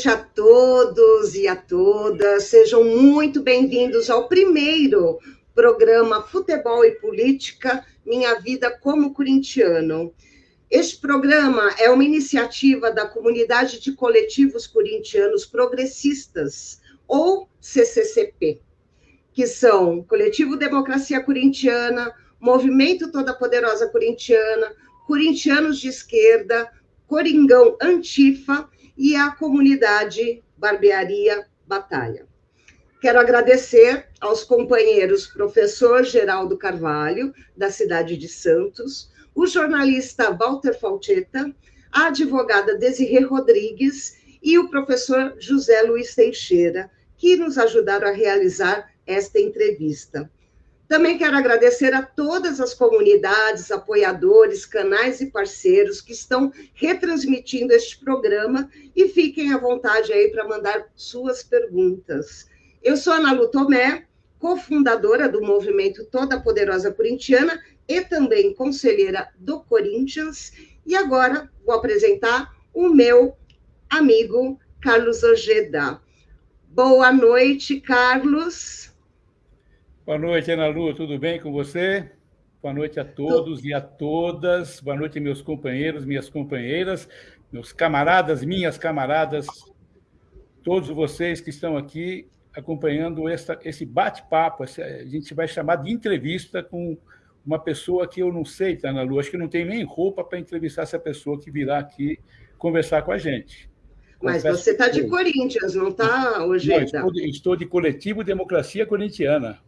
noite a todos e a todas. Sejam muito bem-vindos ao primeiro programa Futebol e Política Minha Vida como Corintiano. Este programa é uma iniciativa da comunidade de coletivos corintianos progressistas, ou CCCP, que são Coletivo Democracia Corintiana, Movimento Toda Poderosa Corintiana, Corintianos de Esquerda, Coringão Antifa e a comunidade Barbearia Batalha. Quero agradecer aos companheiros professor Geraldo Carvalho, da cidade de Santos, o jornalista Walter Falcheta, a advogada Desirê Rodrigues e o professor José Luiz Teixeira, que nos ajudaram a realizar esta entrevista. Também quero agradecer a todas as comunidades, apoiadores, canais e parceiros que estão retransmitindo este programa e fiquem à vontade aí para mandar suas perguntas. Eu sou Ana Lu Tomé, cofundadora do movimento Toda Poderosa Corintiana e também conselheira do Corinthians. E agora vou apresentar o meu amigo Carlos Ojeda. Boa noite, Carlos. Boa noite, Ana Lu, tudo bem com você? Boa noite a todos e a todas. Boa noite, meus companheiros, minhas companheiras, meus camaradas, minhas camaradas, todos vocês que estão aqui acompanhando essa, esse bate-papo. A gente vai chamar de entrevista com uma pessoa que eu não sei, tá, Ana Lu? Acho que não tem nem roupa para entrevistar essa pessoa que virá aqui conversar com a gente. Mas Confesso você está de Corinthians, não está, hoje? Estou, estou de coletivo Democracia Corintiana.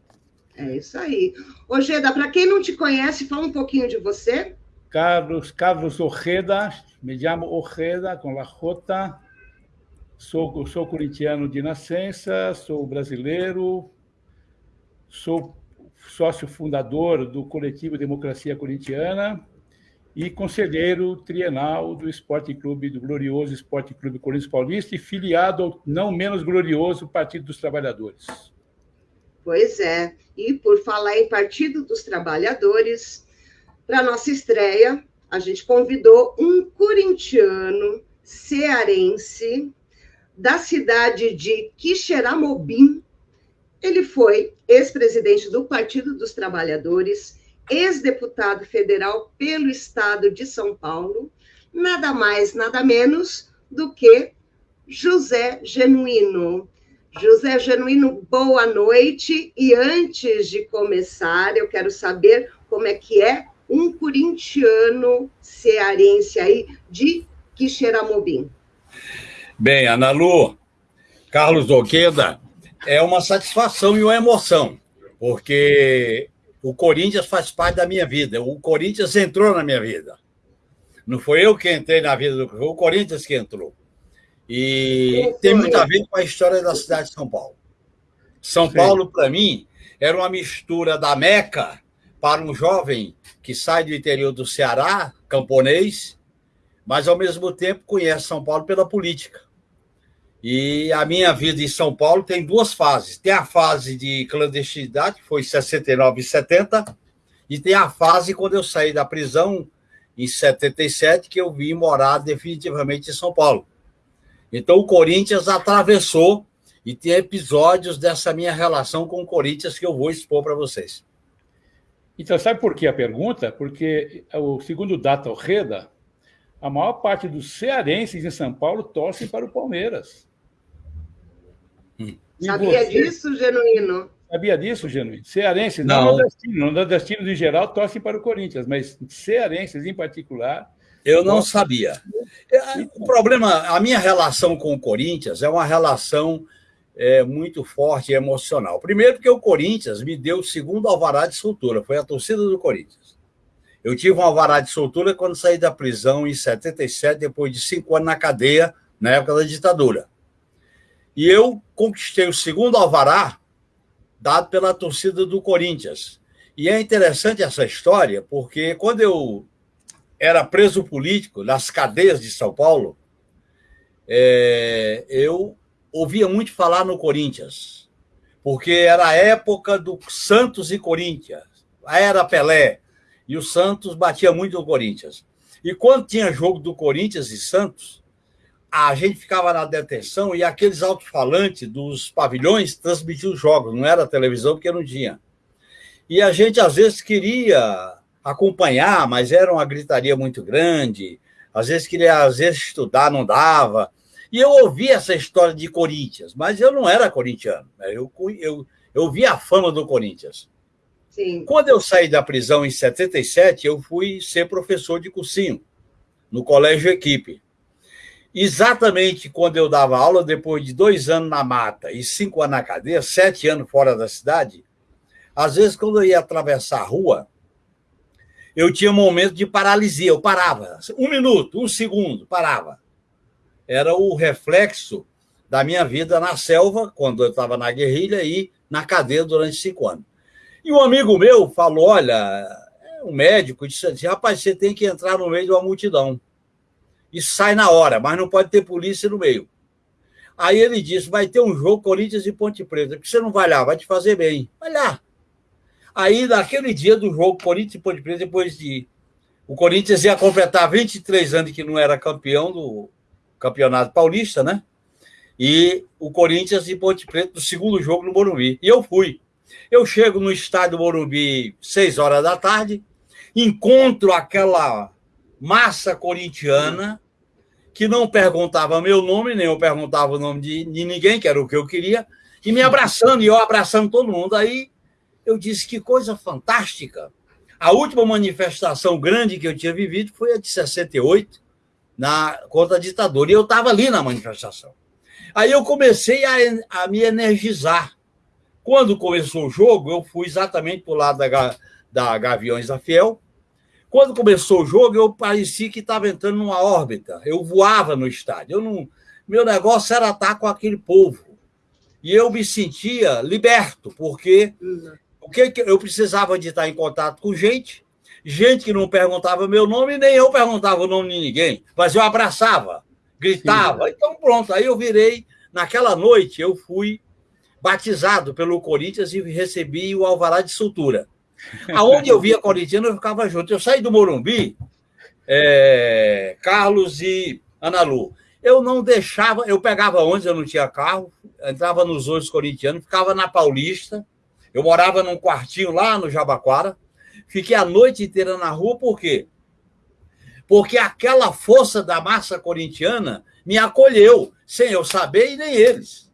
É isso aí. Ojeda, para quem não te conhece, fala um pouquinho de você. Carlos, Carlos Ojeda, me chamo Ojeda com la J. Sou, sou corintiano de nascença, sou brasileiro, sou sócio fundador do coletivo Democracia Corintiana e conselheiro trienal do Esporte Clube, do glorioso Esporte Clube Corinthians Paulista e filiado ao não menos glorioso Partido dos Trabalhadores. Pois é. E por falar em Partido dos Trabalhadores, para nossa estreia, a gente convidou um corintiano cearense da cidade de Quixeramobim. Ele foi ex-presidente do Partido dos Trabalhadores, ex-deputado federal pelo estado de São Paulo, nada mais, nada menos do que José Genuíno. José Genuíno, boa noite. E antes de começar, eu quero saber como é que é um corintiano cearense aí de Quixeramobim. Bem, Ana Lu, Carlos Oqueda, é uma satisfação e uma emoção, porque o Corinthians faz parte da minha vida. O Corinthians entrou na minha vida. Não foi eu que entrei na vida do foi o Corinthians que entrou. E tem muito a ver com a história da cidade de São Paulo. São Sim. Paulo, para mim, era uma mistura da Meca para um jovem que sai do interior do Ceará, camponês, mas ao mesmo tempo conhece São Paulo pela política. E a minha vida em São Paulo tem duas fases. Tem a fase de clandestinidade, que foi 69 e 70, e tem a fase quando eu saí da prisão em 77, que eu vim morar definitivamente em São Paulo. Então, o Corinthians atravessou e tem episódios dessa minha relação com o Corinthians que eu vou expor para vocês. Então, sabe por que a pergunta? Porque, o segundo Data Reda, a maior parte dos cearenses em São Paulo torcem para o Palmeiras. Hum. Sabia você... disso, Genuíno? Sabia disso, Genuíno? Cearenses, não, não nordestinos, nordestinos em geral torcem para o Corinthians, mas cearenses em particular eu não sabia. É, o problema, a minha relação com o Corinthians é uma relação é, muito forte e emocional. Primeiro, porque o Corinthians me deu o segundo alvará de soltura, foi a torcida do Corinthians. Eu tive um alvará de soltura quando saí da prisão em 77, depois de cinco anos na cadeia, na época da ditadura. E eu conquistei o segundo alvará dado pela torcida do Corinthians. E é interessante essa história, porque quando eu era preso político nas cadeias de São Paulo, é, eu ouvia muito falar no Corinthians, porque era a época do Santos e Corinthians, era Pelé, e o Santos batia muito no Corinthians. E quando tinha jogo do Corinthians e Santos, a gente ficava na detenção e aqueles alto-falantes dos pavilhões transmitiam os jogos, não era televisão porque não tinha. E a gente, às vezes, queria acompanhar, mas era uma gritaria muito grande, às vezes queria, às vezes, estudar, não dava. E eu ouvi essa história de Corinthians, mas eu não era corintiano, né? eu, eu, eu vi a fama do Corinthians. Sim. Quando eu saí da prisão em 77, eu fui ser professor de cursinho no Colégio Equipe. Exatamente quando eu dava aula, depois de dois anos na mata e cinco anos na cadeia, sete anos fora da cidade, às vezes, quando eu ia atravessar a rua, eu tinha momento de paralisia, eu parava. Um minuto, um segundo, parava. Era o reflexo da minha vida na selva, quando eu estava na guerrilha, e na cadeia durante cinco anos. E um amigo meu falou: olha, um médico disse assim: rapaz, você tem que entrar no meio de uma multidão. E sai na hora, mas não pode ter polícia no meio. Aí ele disse: vai ter um jogo Corinthians e Ponte Preta, que você não vai lá, vai te fazer bem. Vai lá. Aí, naquele dia do jogo Corinthians e Ponte Preta, depois de. O Corinthians ia completar 23 anos que não era campeão do Campeonato Paulista, né? E o Corinthians e Ponte Preta, do segundo jogo no Morumbi. E eu fui. Eu chego no estádio Morumbi, seis horas da tarde, encontro aquela massa corintiana que não perguntava meu nome, nem eu perguntava o nome de, de ninguém, que era o que eu queria, e me abraçando, e eu abraçando todo mundo. Aí eu disse que coisa fantástica. A última manifestação grande que eu tinha vivido foi a de 68, na, contra a ditadura, e eu estava ali na manifestação. Aí eu comecei a, a me energizar. Quando começou o jogo, eu fui exatamente para o lado da, da Gaviões da Fiel. Quando começou o jogo, eu parecia que estava entrando numa órbita. Eu voava no estádio. Eu não, meu negócio era estar com aquele povo. E eu me sentia liberto, porque o que eu precisava de estar em contato com gente, gente que não perguntava meu nome, nem eu perguntava o nome de ninguém, mas eu abraçava, gritava. Sim. Então, pronto, aí eu virei. Naquela noite, eu fui batizado pelo Corinthians e recebi o alvará de soltura. Aonde eu via corintiano, eu ficava junto. Eu saí do Morumbi, é, Carlos e Ana Lu. Eu não deixava, eu pegava onde eu não tinha carro, entrava nos olhos corintianos, ficava na Paulista. Eu morava num quartinho lá no Jabaquara. Fiquei a noite inteira na rua, por quê? Porque aquela força da massa corintiana me acolheu, sem eu saber e nem eles.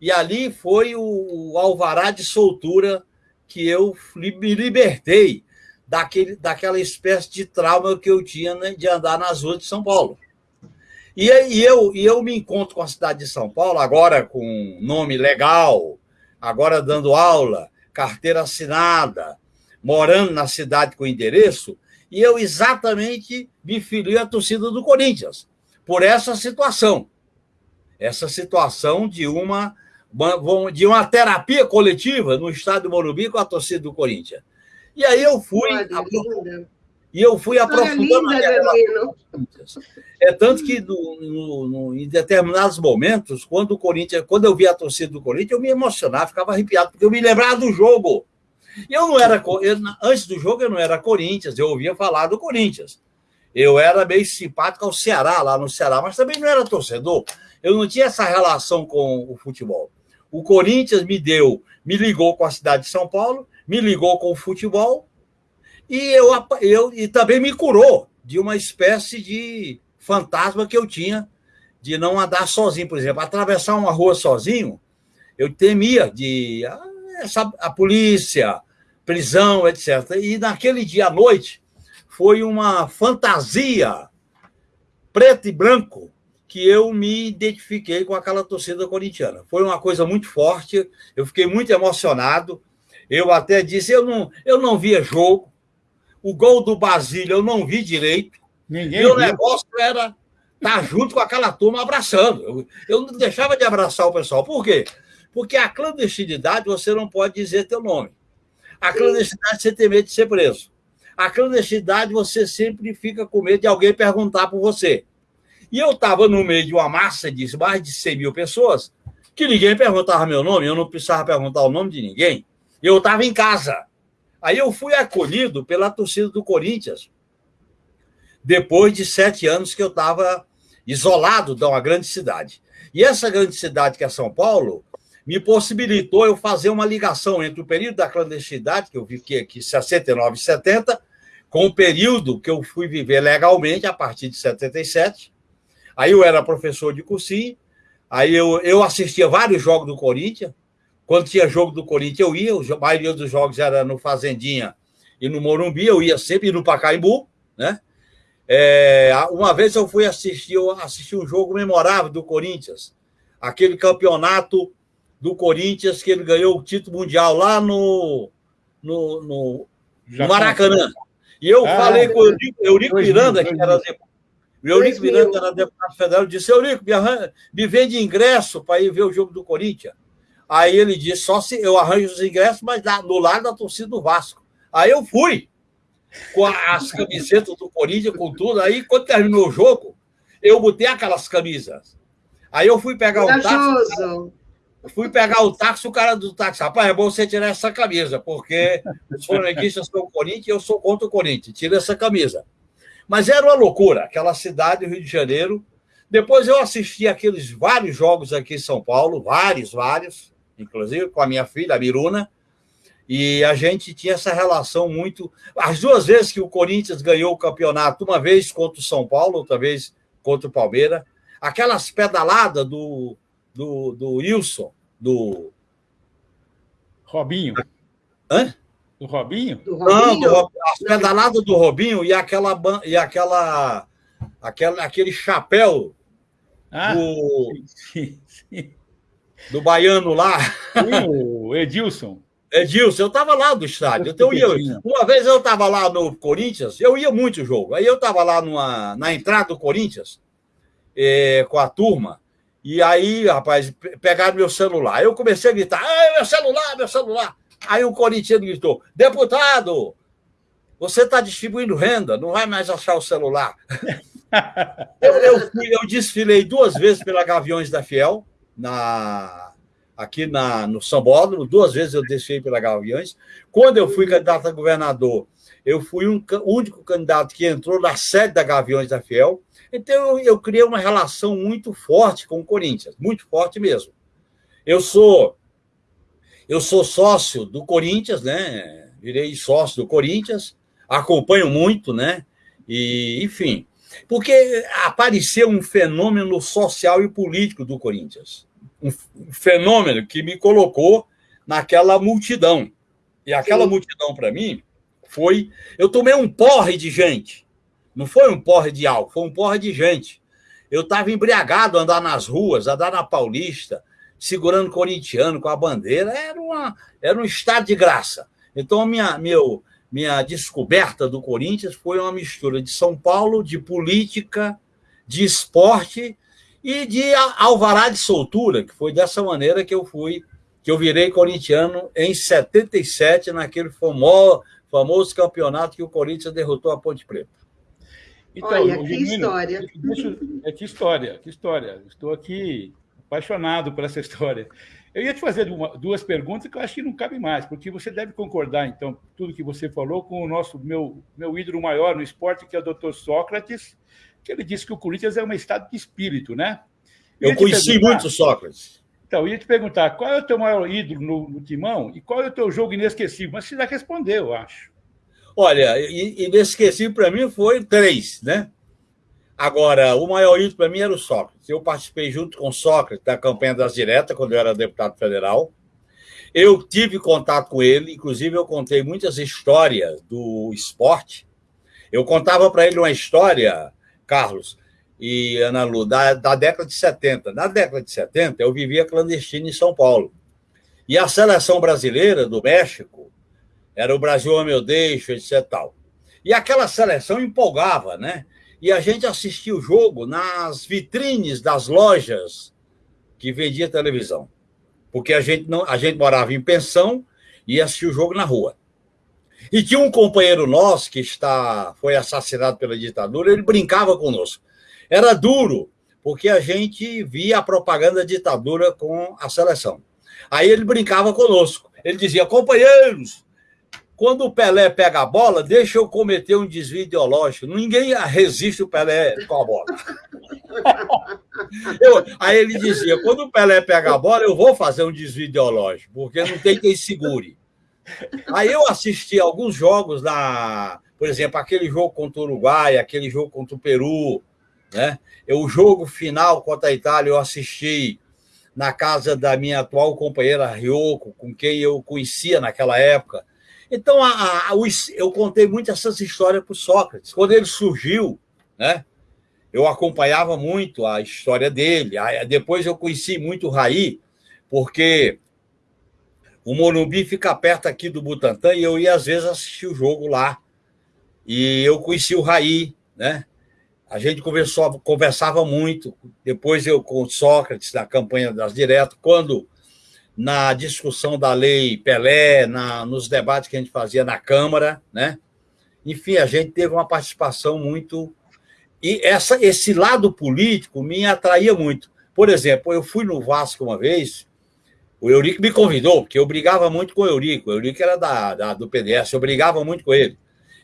E ali foi o, alvará de soltura que eu me libertei daquele, daquela espécie de trauma que eu tinha né, de andar nas ruas de São Paulo. E, e, eu, e eu me encontro com a cidade de São Paulo, agora com nome legal, agora dando aula, carteira assinada, morando na cidade com endereço, e eu exatamente me filiei à torcida do Corinthians, por essa situação. Essa situação de uma de uma terapia coletiva no estádio Morumbi com a torcida do Corinthians. E aí eu fui. E eu fui aprofundando É tanto que no, no, no, em determinados momentos, quando o Corinthians, quando eu via a torcida do Corinthians, eu me emocionava, ficava arrepiado, porque eu me lembrava do jogo. Eu não era. Eu, antes do jogo, eu não era Corinthians, eu ouvia falar do Corinthians. Eu era meio simpático ao Ceará, lá no Ceará, mas também não era torcedor. Eu não tinha essa relação com o futebol. O Corinthians me deu, me ligou com a cidade de São Paulo, me ligou com o futebol e eu, eu e também me curou de uma espécie de fantasma que eu tinha de não andar sozinho, por exemplo, atravessar uma rua sozinho, eu temia de a, ah, essa, a polícia, prisão, etc. E naquele dia à noite foi uma fantasia preto e branco que eu me identifiquei com aquela torcida corintiana. Foi uma coisa muito forte, eu fiquei muito emocionado. Eu até disse, eu não, eu não via jogo. O gol do Basílio eu não vi direito. Ninguém Meu viu. negócio era estar junto com aquela turma abraçando. Eu, eu não deixava de abraçar o pessoal. Por quê? Porque a clandestinidade você não pode dizer teu nome. A clandestinidade você tem medo de ser preso. A clandestinidade você sempre fica com medo de alguém perguntar por você. E eu estava no meio de uma massa de mais de 100 mil pessoas, que ninguém perguntava meu nome, eu não precisava perguntar o nome de ninguém. Eu estava em casa. Aí eu fui acolhido pela torcida do Corinthians, depois de sete anos que eu estava isolado de uma grande cidade. E essa grande cidade, que é São Paulo, me possibilitou eu fazer uma ligação entre o período da clandestinidade, que eu fiquei aqui 69 e 70, com o período que eu fui viver legalmente a partir de 77. Aí eu era professor de cursinho, aí eu, eu assistia vários jogos do Corinthians. Quando tinha jogo do Corinthians, eu ia, a maioria dos jogos era no Fazendinha e no Morumbi, eu ia sempre no Pacaembu, né? É, uma vez eu fui assistir, eu assisti um jogo memorável do Corinthians, aquele campeonato do Corinthians que ele ganhou o título mundial lá no, no, no, no Maracanã. E eu ah, falei com o Eurico, Miranda, que era o Eurico Miranda era deputado federal, disse: Eurico, me, arran... me vende ingresso para ir ver o jogo do Corinthians. Aí ele disse: só se eu arranjo os ingressos, mas no lado da torcida do Vasco. Aí eu fui com as camisetas do Corinthians, com tudo. Aí, quando terminou o jogo, eu botei aquelas camisas. Aí eu fui pegar o táxi. Fui pegar o táxi, o cara do táxi, rapaz, é bom você tirar essa camisa, porque os flamenguistas são Corinthians e eu sou contra o Corinthians. Tira essa camisa. Mas era uma loucura, aquela cidade, Rio de Janeiro. Depois eu assisti aqueles vários jogos aqui em São Paulo, vários, vários, inclusive com a minha filha, a Miruna. E a gente tinha essa relação muito. As duas vezes que o Corinthians ganhou o campeonato, uma vez contra o São Paulo, outra vez contra o Palmeiras, aquelas pedaladas do, do, do Wilson, do. Robinho. Hã? Do Robinho? Do Robinho? Não, do, as pedaladas do Robinho e aquela. E aquela, aquela aquele chapéu ah, do, sim, sim. Do baiano lá. O Edilson. Edilson, eu estava lá do estádio. Então, eu ia, uma vez eu estava lá no Corinthians, eu ia muito o jogo. Aí eu estava lá numa, na entrada do Corinthians é, com a turma. E aí, rapaz, pegaram meu celular. Eu comecei a gritar: meu celular, meu celular. Aí o corintiano gritou: deputado, você está distribuindo renda, não vai mais achar o celular. eu, eu, eu desfilei duas vezes pela Gaviões da Fiel, na, aqui na, no São Paulo, duas vezes eu desfilei pela Gaviões. Quando eu fui candidato a governador, eu fui um, o único candidato que entrou na sede da Gaviões da Fiel. Então, eu, eu criei uma relação muito forte com o Corinthians, muito forte mesmo. Eu sou eu sou sócio do Corinthians, né? Virei sócio do Corinthians, acompanho muito, né? E, enfim, porque apareceu um fenômeno social e político do Corinthians. Um fenômeno que me colocou naquela multidão. E aquela Sim. multidão, para mim, foi. Eu tomei um porre de gente. Não foi um porre de álcool, foi um porre de gente. Eu estava embriagado andar nas ruas, andar na Paulista, segurando corintiano com a bandeira, era, uma, era um estado de graça. Então, minha, meu, minha descoberta do Corinthians foi uma mistura de São Paulo, de política, de esporte e de alvará de soltura, que foi dessa maneira que eu fui, que eu virei corintiano em 77, naquele famoso, famoso campeonato que o Corinthians derrotou a Ponte Preta. Então, Olha, que história. é que história, que história. Estou aqui apaixonado por essa história. Eu ia te fazer uma, duas perguntas que eu acho que não cabe mais, porque você deve concordar, então, tudo que você falou com o nosso meu, meu ídolo maior no esporte, que é o Dr. Sócrates, que ele disse que o Corinthians é um estado de espírito, né? Eu, eu conheci muito Sócrates. Então, eu ia te perguntar qual é o teu maior ídolo no, no Timão e qual é o teu jogo inesquecível, mas você já respondeu, eu acho. Olha, inesquecível para mim foi três, né? Agora, o maior ídolo para mim era o Sócrates. Eu participei junto com o Sócrates da campanha das diretas, quando eu era deputado federal. Eu tive contato com ele, inclusive eu contei muitas histórias do esporte. Eu contava para ele uma história, Carlos e Ana Lu, da, da década de 70. Na década de 70, eu vivia clandestino em São Paulo. E a seleção brasileira do México era o Brasil, meu deixo, etc. Tal. E aquela seleção empolgava, né? E a gente assistia o jogo nas vitrines das lojas que vendia televisão. Porque a gente, não, a gente morava em pensão e assistia o jogo na rua. E tinha um companheiro nosso que está, foi assassinado pela ditadura, ele brincava conosco. Era duro, porque a gente via a propaganda da ditadura com a seleção. Aí ele brincava conosco. Ele dizia: companheiros, quando o Pelé pega a bola, deixa eu cometer um desvio ideológico. Ninguém resiste o Pelé com a bola. Eu, aí ele dizia: quando o Pelé pega a bola, eu vou fazer um desvio ideológico, porque não tem quem segure. Aí eu assisti alguns jogos da, por exemplo, aquele jogo contra o Uruguai, aquele jogo contra o Peru, né? Eu, o jogo final contra a Itália eu assisti na casa da minha atual companheira Ryoko, com quem eu conhecia naquela época. Então, a, a, eu contei muito essas histórias para o Sócrates. Quando ele surgiu, né, eu acompanhava muito a história dele. Depois eu conheci muito o Raí, porque o Morumbi fica perto aqui do Butantã e eu ia às vezes assistir o jogo lá. E eu conheci o Raí, né? A gente conversou, conversava muito. Depois eu com Sócrates na campanha das diretas, quando na discussão da lei Pelé, na, nos debates que a gente fazia na Câmara, né? Enfim, a gente teve uma participação muito. E essa, esse lado político me atraía muito. Por exemplo, eu fui no Vasco uma vez, o Eurico me convidou, porque eu brigava muito com o Eurico. O Eurico era da, da do PDS, eu brigava muito com ele.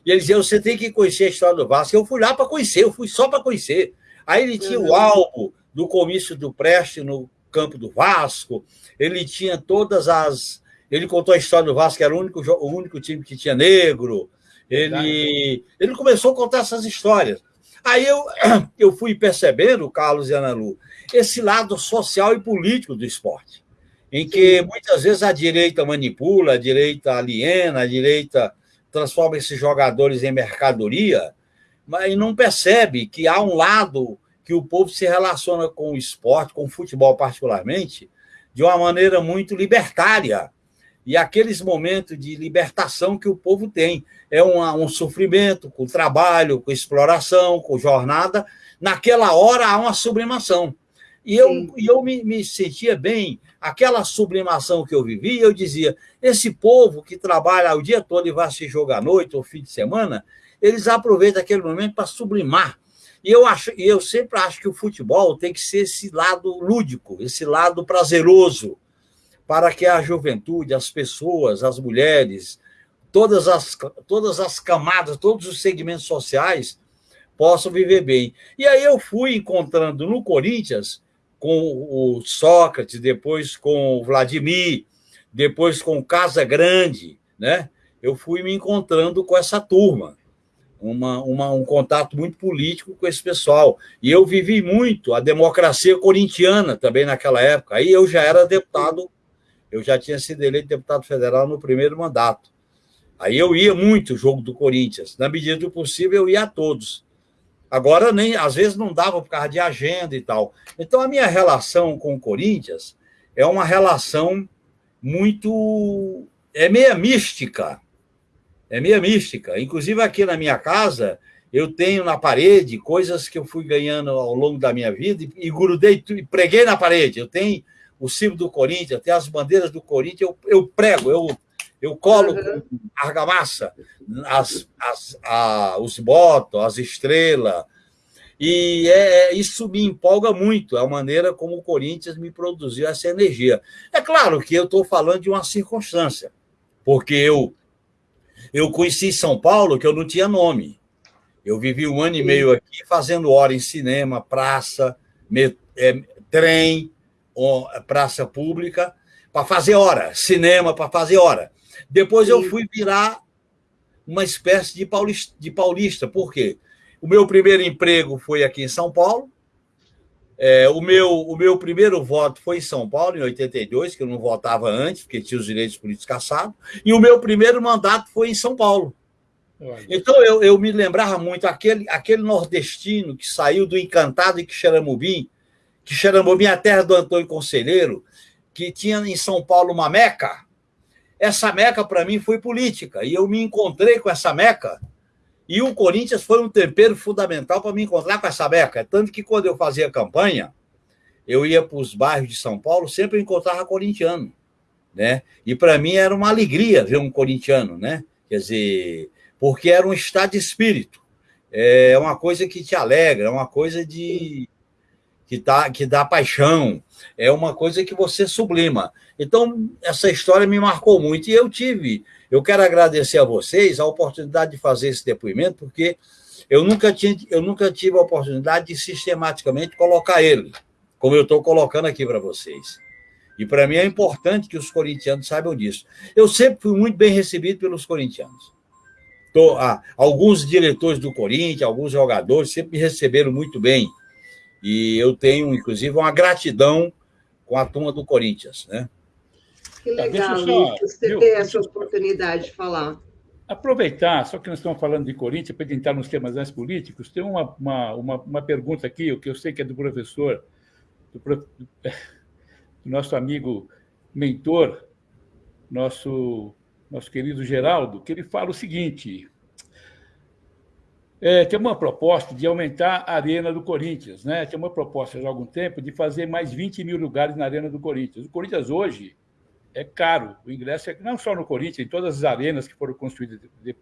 E ele dizia: você tem que conhecer a história do Vasco. Eu fui lá para conhecer, eu fui só para conhecer. Aí ele tinha uhum. o álbum do comício do Preste no campo do Vasco, ele tinha todas as. Ele contou a história do Vasco, que era o único, o único time que tinha negro. Ele, ele começou a contar essas histórias. Aí eu, eu fui percebendo, Carlos e Ana Lu, esse lado social e político do esporte, em que muitas vezes a direita manipula, a direita aliena, a direita transforma esses jogadores em mercadoria, mas não percebe que há um lado que o povo se relaciona com o esporte, com o futebol particularmente, de uma maneira muito libertária. E aqueles momentos de libertação que o povo tem. É um, um sofrimento com trabalho, com exploração, com jornada. Naquela hora há uma sublimação. E eu, e eu me, me sentia bem. Aquela sublimação que eu vivi, eu dizia: esse povo que trabalha o dia todo e vai se jogar à noite ou fim de semana, eles aproveitam aquele momento para sublimar e eu, acho, eu sempre acho que o futebol tem que ser esse lado lúdico, esse lado prazeroso, para que a juventude, as pessoas, as mulheres, todas as, todas as camadas, todos os segmentos sociais possam viver bem. E aí eu fui encontrando no Corinthians, com o Sócrates, depois com o Vladimir, depois com o Casa Grande, né? Eu fui me encontrando com essa turma uma, uma, um contato muito político com esse pessoal. E eu vivi muito a democracia corintiana também naquela época. Aí eu já era deputado, eu já tinha sido eleito deputado federal no primeiro mandato. Aí eu ia muito jogo do Corinthians. Na medida do possível, eu ia a todos. Agora, nem às vezes não dava por causa de agenda e tal. Então, a minha relação com o Corinthians é uma relação muito. é meia mística é meio mística. Inclusive, aqui na minha casa, eu tenho na parede coisas que eu fui ganhando ao longo da minha vida e, e grudei e preguei na parede. Eu tenho o símbolo do Corinthians, eu tenho as bandeiras do Corinthians, eu, eu prego, eu, eu colo uhum. com argamassa as, as, a, os botos, as estrelas. E é, isso me empolga muito, a maneira como o Corinthians me produziu essa energia. É claro que eu estou falando de uma circunstância, porque eu eu conheci São Paulo que eu não tinha nome. Eu vivi um ano e meio aqui fazendo hora em cinema, praça, me, é, trem, praça pública, para fazer hora, cinema para fazer hora. Depois eu fui virar uma espécie de paulista, de paulista. Por quê? O meu primeiro emprego foi aqui em São Paulo, é, o, meu, o meu primeiro voto foi em São Paulo, em 82, que eu não votava antes, porque tinha os direitos políticos caçados, e o meu primeiro mandato foi em São Paulo. Olha. Então eu, eu me lembrava muito aquele, aquele nordestino que saiu do encantado em Quixeramobim, Quixeramobim é a terra do Antônio Conselheiro, que tinha em São Paulo uma meca. Essa meca, para mim, foi política, e eu me encontrei com essa meca e o Corinthians foi um tempero fundamental para me encontrar com essa beca. Tanto que quando eu fazia campanha, eu ia para os bairros de São Paulo, sempre encontrava corintiano. Né? E para mim era uma alegria ver um corintiano, né? Quer dizer, porque era um estado de espírito. É uma coisa que te alegra, é uma coisa de que, tá, que dá paixão, é uma coisa que você sublima. Então, essa história me marcou muito e eu tive eu quero agradecer a vocês a oportunidade de fazer esse depoimento, porque eu nunca, tinha, eu nunca tive a oportunidade de sistematicamente colocar ele, como eu estou colocando aqui para vocês. E para mim é importante que os corintianos saibam disso. Eu sempre fui muito bem recebido pelos corintianos. Tô, ah, alguns diretores do Corinthians, alguns jogadores sempre me receberam muito bem. E eu tenho, inclusive, uma gratidão com a turma do Corinthians. Né? Que legal, só, você ter essa oportunidade de falar. Aproveitar, só que nós estamos falando de Corinthians, para entrar nos temas mais políticos, tem uma, uma, uma, uma, pergunta aqui, o que eu sei que é do professor, do, do nosso amigo mentor, nosso, nosso querido Geraldo, que ele fala o seguinte: é, tem uma proposta de aumentar a arena do Corinthians, né? Tem uma proposta já há algum tempo de fazer mais 20 mil lugares na arena do Corinthians. O Corinthians hoje é caro. O ingresso é não só no Corinthians, em todas as arenas que foram construídas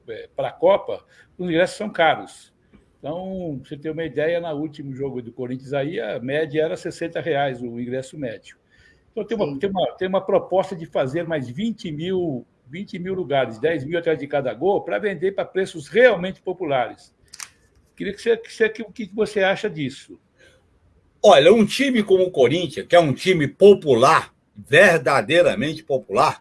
é, para a Copa, os ingressos são caros. Então, você ter uma ideia, no último jogo do Corinthians aí, a média era 60 reais o ingresso médio. Então, tem uma, tem uma, tem uma proposta de fazer mais 20 mil, 20 mil lugares, 10 mil atrás de cada gol, para vender para preços realmente populares. Queria que você, que você, o que você acha disso? Olha, um time como o Corinthians, que é um time popular, verdadeiramente popular,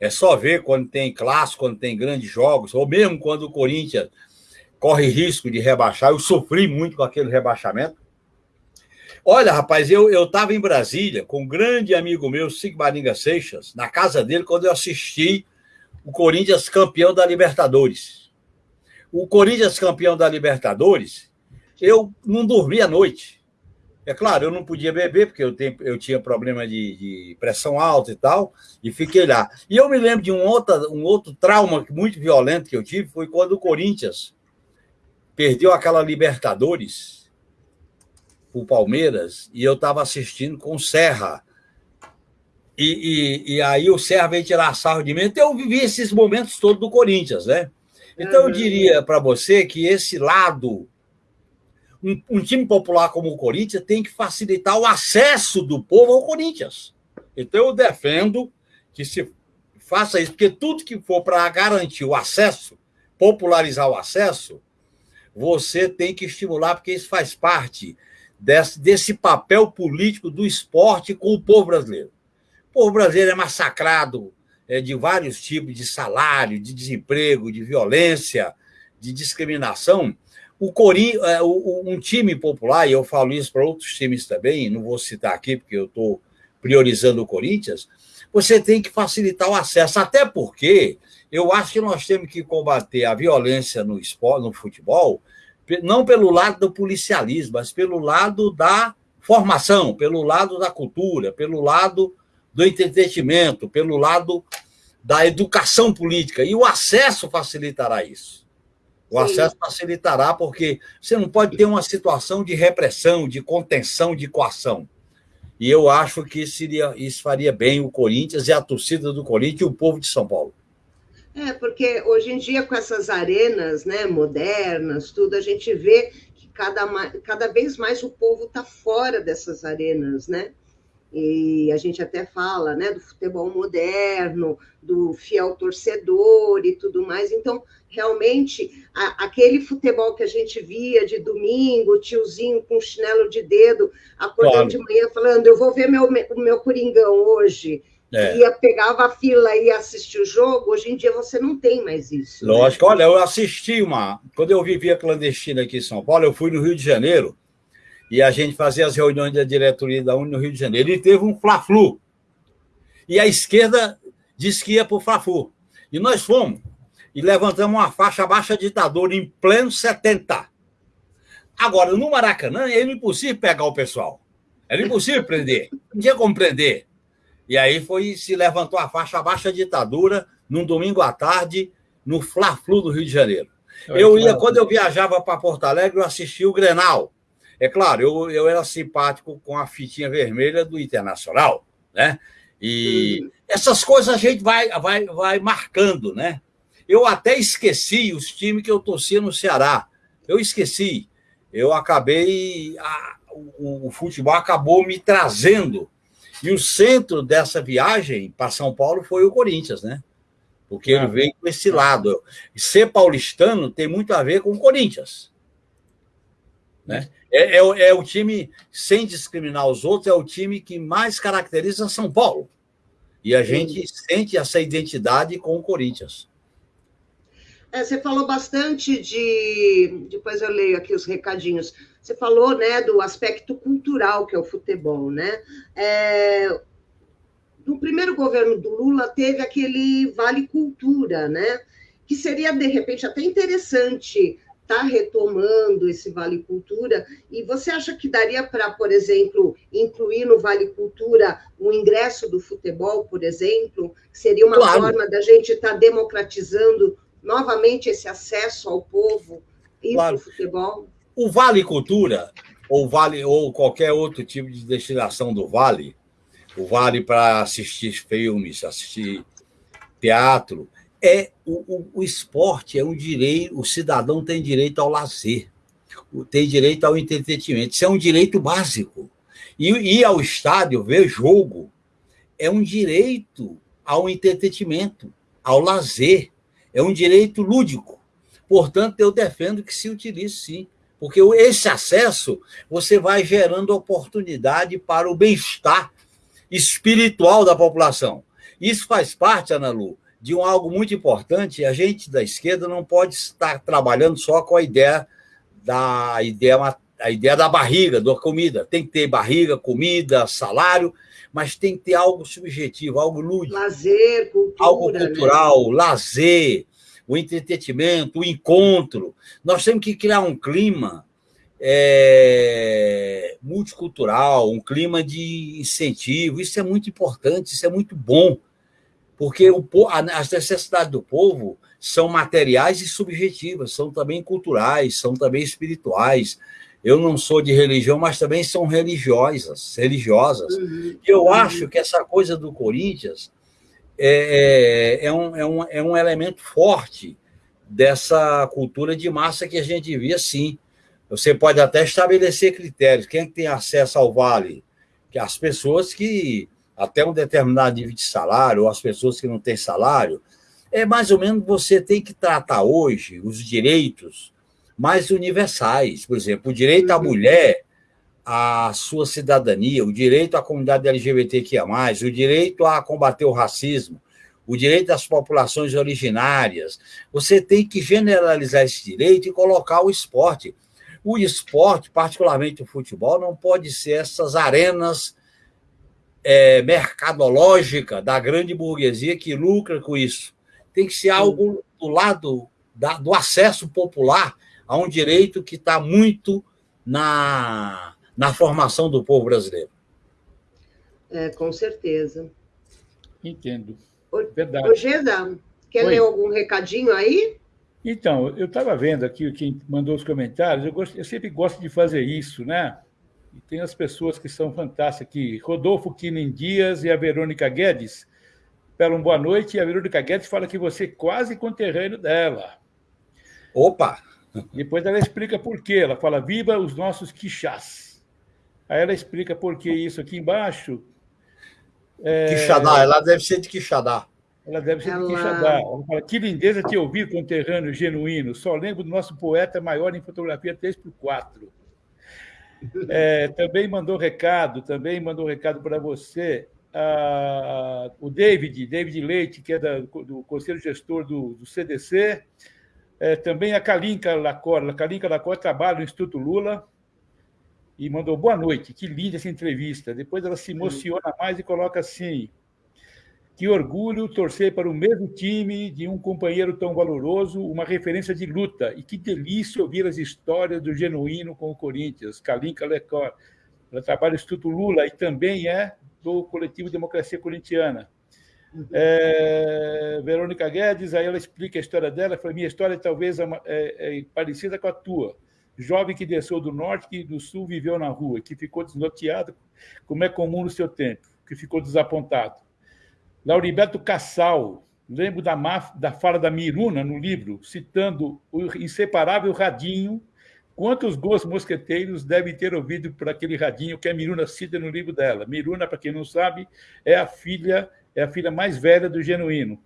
é só ver quando tem clássico, quando tem grandes jogos, ou mesmo quando o Corinthians corre risco de rebaixar. Eu sofri muito com aquele rebaixamento. Olha, rapaz, eu estava em Brasília com um grande amigo meu, Sigmaringa Seixas, na casa dele, quando eu assisti o Corinthians campeão da Libertadores o Corinthians campeão da Libertadores, eu não dormi à noite. É claro, eu não podia beber, porque eu, tenho, eu tinha problema de, de, pressão alta e tal, e fiquei lá. E eu me lembro de um outro, um outro trauma muito violento que eu tive, foi quando o Corinthians perdeu aquela Libertadores o Palmeiras, e eu estava assistindo com o Serra. E, e, e, aí o Serra veio tirar sarro de mim. Então eu vivi esses momentos todos do Corinthians, né? Então, eu diria para você que esse lado, um, um, time popular como o Corinthians tem que facilitar o acesso do povo ao Corinthians. Então, eu defendo que se faça isso, porque tudo que for para garantir o acesso, popularizar o acesso, você tem que estimular, porque isso faz parte desse, desse papel político do esporte com o povo brasileiro. O povo brasileiro é massacrado é, de vários tipos de salário, de desemprego, de violência, de discriminação, o Corin, é, um time popular, e eu falo isso para outros times também, não vou citar aqui porque eu estou priorizando o Corinthians, você tem que facilitar o acesso, até porque eu acho que nós temos que combater a violência no esporte, no futebol, não pelo lado do policialismo, mas pelo lado da formação, pelo lado da cultura, pelo lado do entretenimento, pelo lado da educação política. E o acesso facilitará isso. O Sim. acesso facilitará, porque você não pode ter uma situação de repressão, de contenção, de coação. E eu acho que isso, iria, isso faria bem o Corinthians e a torcida do Corinthians e o povo de São Paulo. É, porque hoje em dia, com essas arenas né, modernas, tudo, a gente vê que cada, cada vez mais o povo está fora dessas arenas, né? E a gente até fala né, do futebol moderno, do fiel torcedor e tudo mais. Então, realmente, a, aquele futebol que a gente via de domingo, tiozinho com chinelo de dedo, acordando claro. de manhã falando, eu vou ver meu, o meu Coringão hoje. É. Ia, pegava a fila e ia assistir o jogo, hoje em dia você não tem mais isso. Né? Lógico, né? olha, eu assisti uma. Quando eu vivia clandestina aqui em São Paulo, eu fui no Rio de Janeiro e a gente fazia as reuniões da diretoria da Uni no Rio de Janeiro. E teve um Fla-Flu. E a esquerda disse que ia para o Fla-Flu. E nós fomos e levantamos uma faixa baixa ditadura em pleno 70. Agora, no Maracanã, era impossível pegar o pessoal. Era impossível prender. Não tinha como prender. E aí foi se levantou a faixa baixa ditadura num domingo à tarde no Fla-Flu do Rio de Janeiro. Eu ia, quando eu viajava para Porto Alegre, eu assistia o Grenal. É claro, eu, eu era simpático com a fitinha vermelha do Internacional, né? E uhum. essas coisas a gente vai, vai, vai marcando, né? Eu até esqueci os times que eu torcia no Ceará. Eu esqueci. Eu acabei. A, o, o futebol acabou me trazendo. E o centro dessa viagem para São Paulo foi o Corinthians, né? Porque ele veio com esse lado. Ser paulistano tem muito a ver com o Corinthians. Né? É, é, é, o time, sem discriminar os outros, é o time que mais caracteriza São Paulo. E a gente sente essa identidade com o Corinthians. É, você falou bastante de. Depois eu leio aqui os recadinhos. Você falou né, do aspecto cultural que é o futebol, né? É, no primeiro governo do Lula teve aquele Vale Cultura, né? Que seria, de repente, até interessante estar tá retomando esse Vale Cultura. E você acha que daria para, por exemplo, incluir no Vale Cultura o ingresso do futebol, por exemplo? Seria uma claro. forma da gente estar tá democratizando novamente esse acesso ao povo e claro. futebol? O Vale Cultura, ou Vale, ou qualquer outro tipo de destinação do Vale, o Vale para assistir filmes, assistir teatro, é o, o, o, esporte é um direito, o cidadão tem direito ao lazer, tem direito ao entretenimento, isso é um direito básico. E ir ao estádio, ver jogo, é um direito ao entretenimento, ao lazer, é um direito lúdico. Portanto, eu defendo que se utilize sim. Porque esse acesso você vai gerando oportunidade para o bem-estar espiritual da população. Isso faz parte, Ana Lu, de um algo muito importante. A gente da esquerda não pode estar trabalhando só com a ideia da ideia, a ideia da barriga, da comida. Tem que ter barriga, comida, salário, mas tem que ter algo subjetivo, algo lúdico. Lazer, cultura. Algo né? cultural, né? lazer, o entretenimento, o encontro. Nós temos que criar um clima é, multicultural, um clima de incentivo. Isso é muito importante, isso é muito bom, porque o, as necessidades do povo são materiais e subjetivas, são também culturais, são também espirituais. Eu não sou de religião, mas também são religiosas, religiosas. Uhum. Eu uhum. acho que essa coisa do Corinthians é, é, é, um, é, um, é um elemento forte dessa cultura de massa que a gente via, sim. Você pode até estabelecer critérios. Quem é tem acesso ao vale? Que as pessoas que até um determinado nível de salário, ou as pessoas que não têm salário, é mais ou menos você tem que tratar hoje os direitos mais universais. Por exemplo, o direito à uhum. mulher à sua cidadania, o direito à comunidade LGBTQIA, o direito a combater o racismo, o direito das populações originárias. Você tem que generalizar esse direito e colocar o esporte. O esporte, particularmente o futebol, não pode ser essas arenas é, mercadológicas da grande burguesia que lucra com isso. Tem que ser algo do lado da, do acesso popular a um direito que está muito na, na formação do povo brasileiro. É, com certeza. Entendo. Verdade. Ô, Geda, quer Oi. ler algum recadinho aí? Então, eu estava vendo aqui quem mandou os comentários, eu, gosto, eu, sempre gosto de fazer isso, né? E tem as pessoas que são fantásticas aqui. Rodolfo Kinen Dias e a Verônica Guedes falam boa noite, e a Verônica Guedes fala que você é quase conterrâneo dela. Opa! Depois ela explica por quê. Ela fala, viva os nossos quixás. Aí ela explica por que isso aqui embaixo. É... Quixadá, ela deve ser de Quixadá. Ela deve ser ela... de Quixadá. Ela fala, que lindeza te ouvir, conterrâneo genuíno. Só lembro do nosso poeta maior em fotografia 3x4. É, também mandou recado, também mandou recado para você. Ah, o David, David Leite, que é da, do Conselho Gestor do, do CDC. É, também a Kalinka Lacor. A Kalinka Lacor trabalha no Instituto Lula e mandou boa noite. Que linda essa entrevista. Depois ela se emociona mais e coloca assim: que orgulho torcer para o mesmo time de um companheiro tão valoroso, uma referência de luta. E que delícia ouvir as histórias do genuíno com o Corinthians, Kalinka Lecor. Ela trabalha no Instituto Lula e também é do coletivo Democracia Corintiana. Uhum. É, Verônica Guedes, aí ela explica a história dela, fala, minha história talvez é, é, é, parecida com a tua. Jovem que desceu do norte, que do sul viveu na rua, que ficou desnorteado, como é comum no seu tempo, que ficou desapontado Lauriberto Cassal, lembro da, da fala da Miruna no livro, citando o inseparável Radinho, quantos gols mosqueteiros devem ter ouvido por aquele Radinho que a Miruna cita no livro dela. Miruna, para quem não sabe, é a filha é a filha mais velha do Genuíno.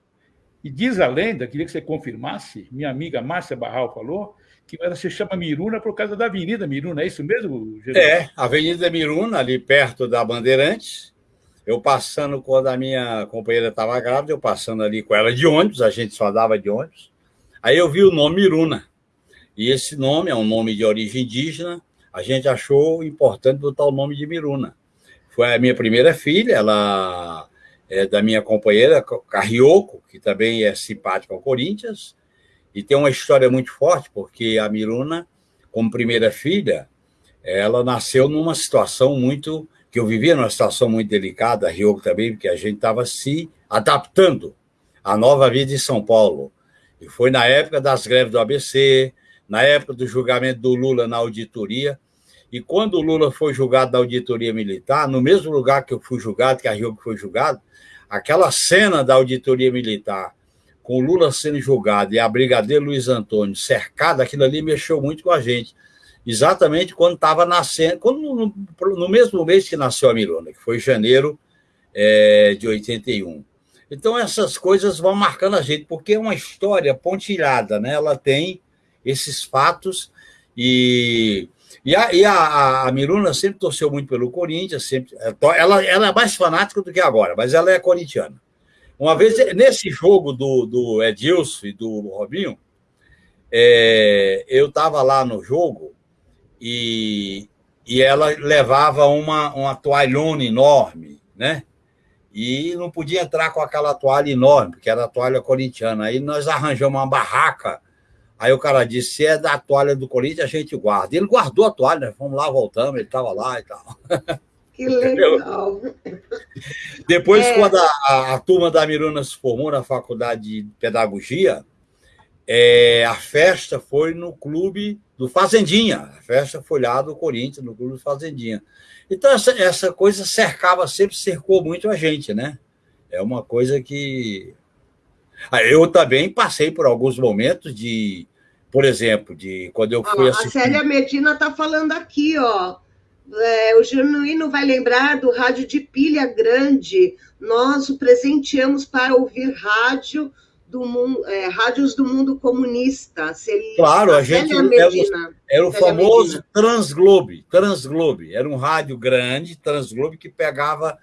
E diz a lenda, queria que você confirmasse, minha amiga Márcia Barral falou, que ela se chama Miruna por causa da Avenida Miruna, é isso mesmo, Geraldo? É, Avenida Miruna, ali perto da Bandeirantes. Eu passando, quando a minha companheira estava grávida, eu passando ali com ela de ônibus, a gente só dava de ônibus. Aí eu vi o nome Miruna. E esse nome é um nome de origem indígena, a gente achou importante botar o nome de Miruna. Foi a minha primeira filha, ela é da minha companheira Carrioco, que também é simpática ao Corinthians, e tem uma história muito forte, porque a Miruna, como primeira filha, ela nasceu numa situação muito. Que eu vivia numa situação muito delicada, a Rio também, porque a gente estava se adaptando à nova vida em São Paulo. E foi na época das greves do ABC, na época do julgamento do Lula na auditoria. E quando o Lula foi julgado na auditoria militar, no mesmo lugar que eu fui julgado, que a Rio foi julgado, aquela cena da auditoria militar com o Lula sendo julgado e a brigadeiro Luiz Antônio cercada, aquilo ali mexeu muito com a gente. Exatamente quando estava nascendo, quando no, no, mesmo mês que nasceu a Mirona, que foi janeiro é, de 81. Então, essas coisas vão marcando a gente, porque é uma história pontilhada, né? Ela tem esses fatos e. E, a, e a, a, Miruna sempre torceu muito pelo Corinthians, sempre, ela, ela é mais fanática do que agora, mas ela é corintiana. Uma vez, nesse jogo do, do Edilson e do Robinho, é, eu estava lá no jogo e, e ela levava uma, uma toalhona enorme, né? E não podia entrar com aquela toalha enorme, porque era a toalha corintiana. Aí nós arranjamos uma barraca. Aí o cara disse: se é da toalha do Corinthians, a gente guarda. Ele guardou a toalha, nós fomos lá, voltamos, ele estava lá e tal. Que legal. Depois, é... quando a, a, a, turma da Miruna se formou na faculdade de pedagogia, é, a festa foi no clube do Fazendinha. A festa foi lá do Corinthians, no clube do Fazendinha. Então, essa, essa coisa cercava, sempre cercou muito a gente, né? É uma coisa que. Ah, eu também passei por alguns momentos de, por exemplo, de quando eu fui ah, assistir... A Célia Medina está falando aqui, ó. É, o Genuíno vai lembrar do rádio de pilha grande. Nós o presenteamos para ouvir rádio do mundo, é, rádios do mundo comunista. claro, a gente era, era o famoso Medina. Transglobe, Transglobe. Era um rádio grande, Transglobe, que pegava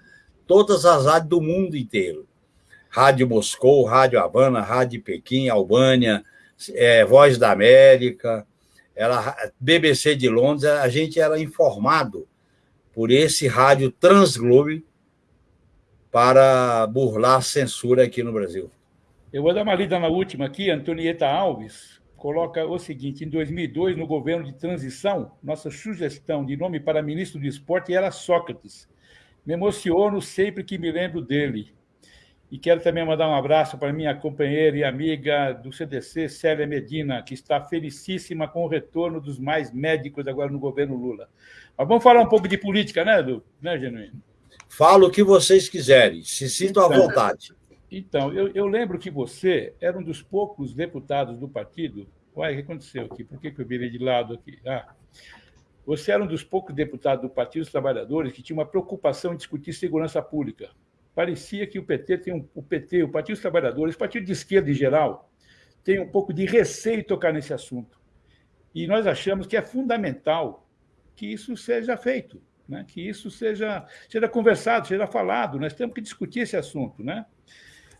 todas as rádios do mundo inteiro. Rádio Moscou, Rádio Havana, Rádio Pequim, Albânia, é, Voz da América, era BBC de Londres, a gente era informado por esse rádio Transglobe para burlar a censura aqui no Brasil. Eu vou dar uma lida na última aqui, Antonieta Alves coloca o seguinte, em 2002, no governo de transição, nossa sugestão de nome para ministro do esporte era Sócrates. Me emociono sempre que me lembro dele. E quero também mandar um abraço para minha companheira e amiga do CDC, Célia Medina, que está felicíssima com o retorno dos mais médicos agora no governo Lula. Mas vamos falar um pouco de política, né, Edu? Né, Genuíno? Fala o que vocês quiserem, se sintam à vontade. Então, eu, eu, lembro que você era um dos poucos deputados do partido. Uai, o que aconteceu aqui? Por que, que eu virei de lado aqui? Ah, você era um dos poucos deputados do Partido dos Trabalhadores que tinha uma preocupação em discutir segurança pública parecia que o PT tem um, o PT, o Partido dos Trabalhadores, o Partido de Esquerda em geral, tem um pouco de receio tocar nesse assunto. E nós achamos que é fundamental que isso seja feito, né? que isso seja, seja conversado, seja falado. Nós temos que discutir esse assunto. Né?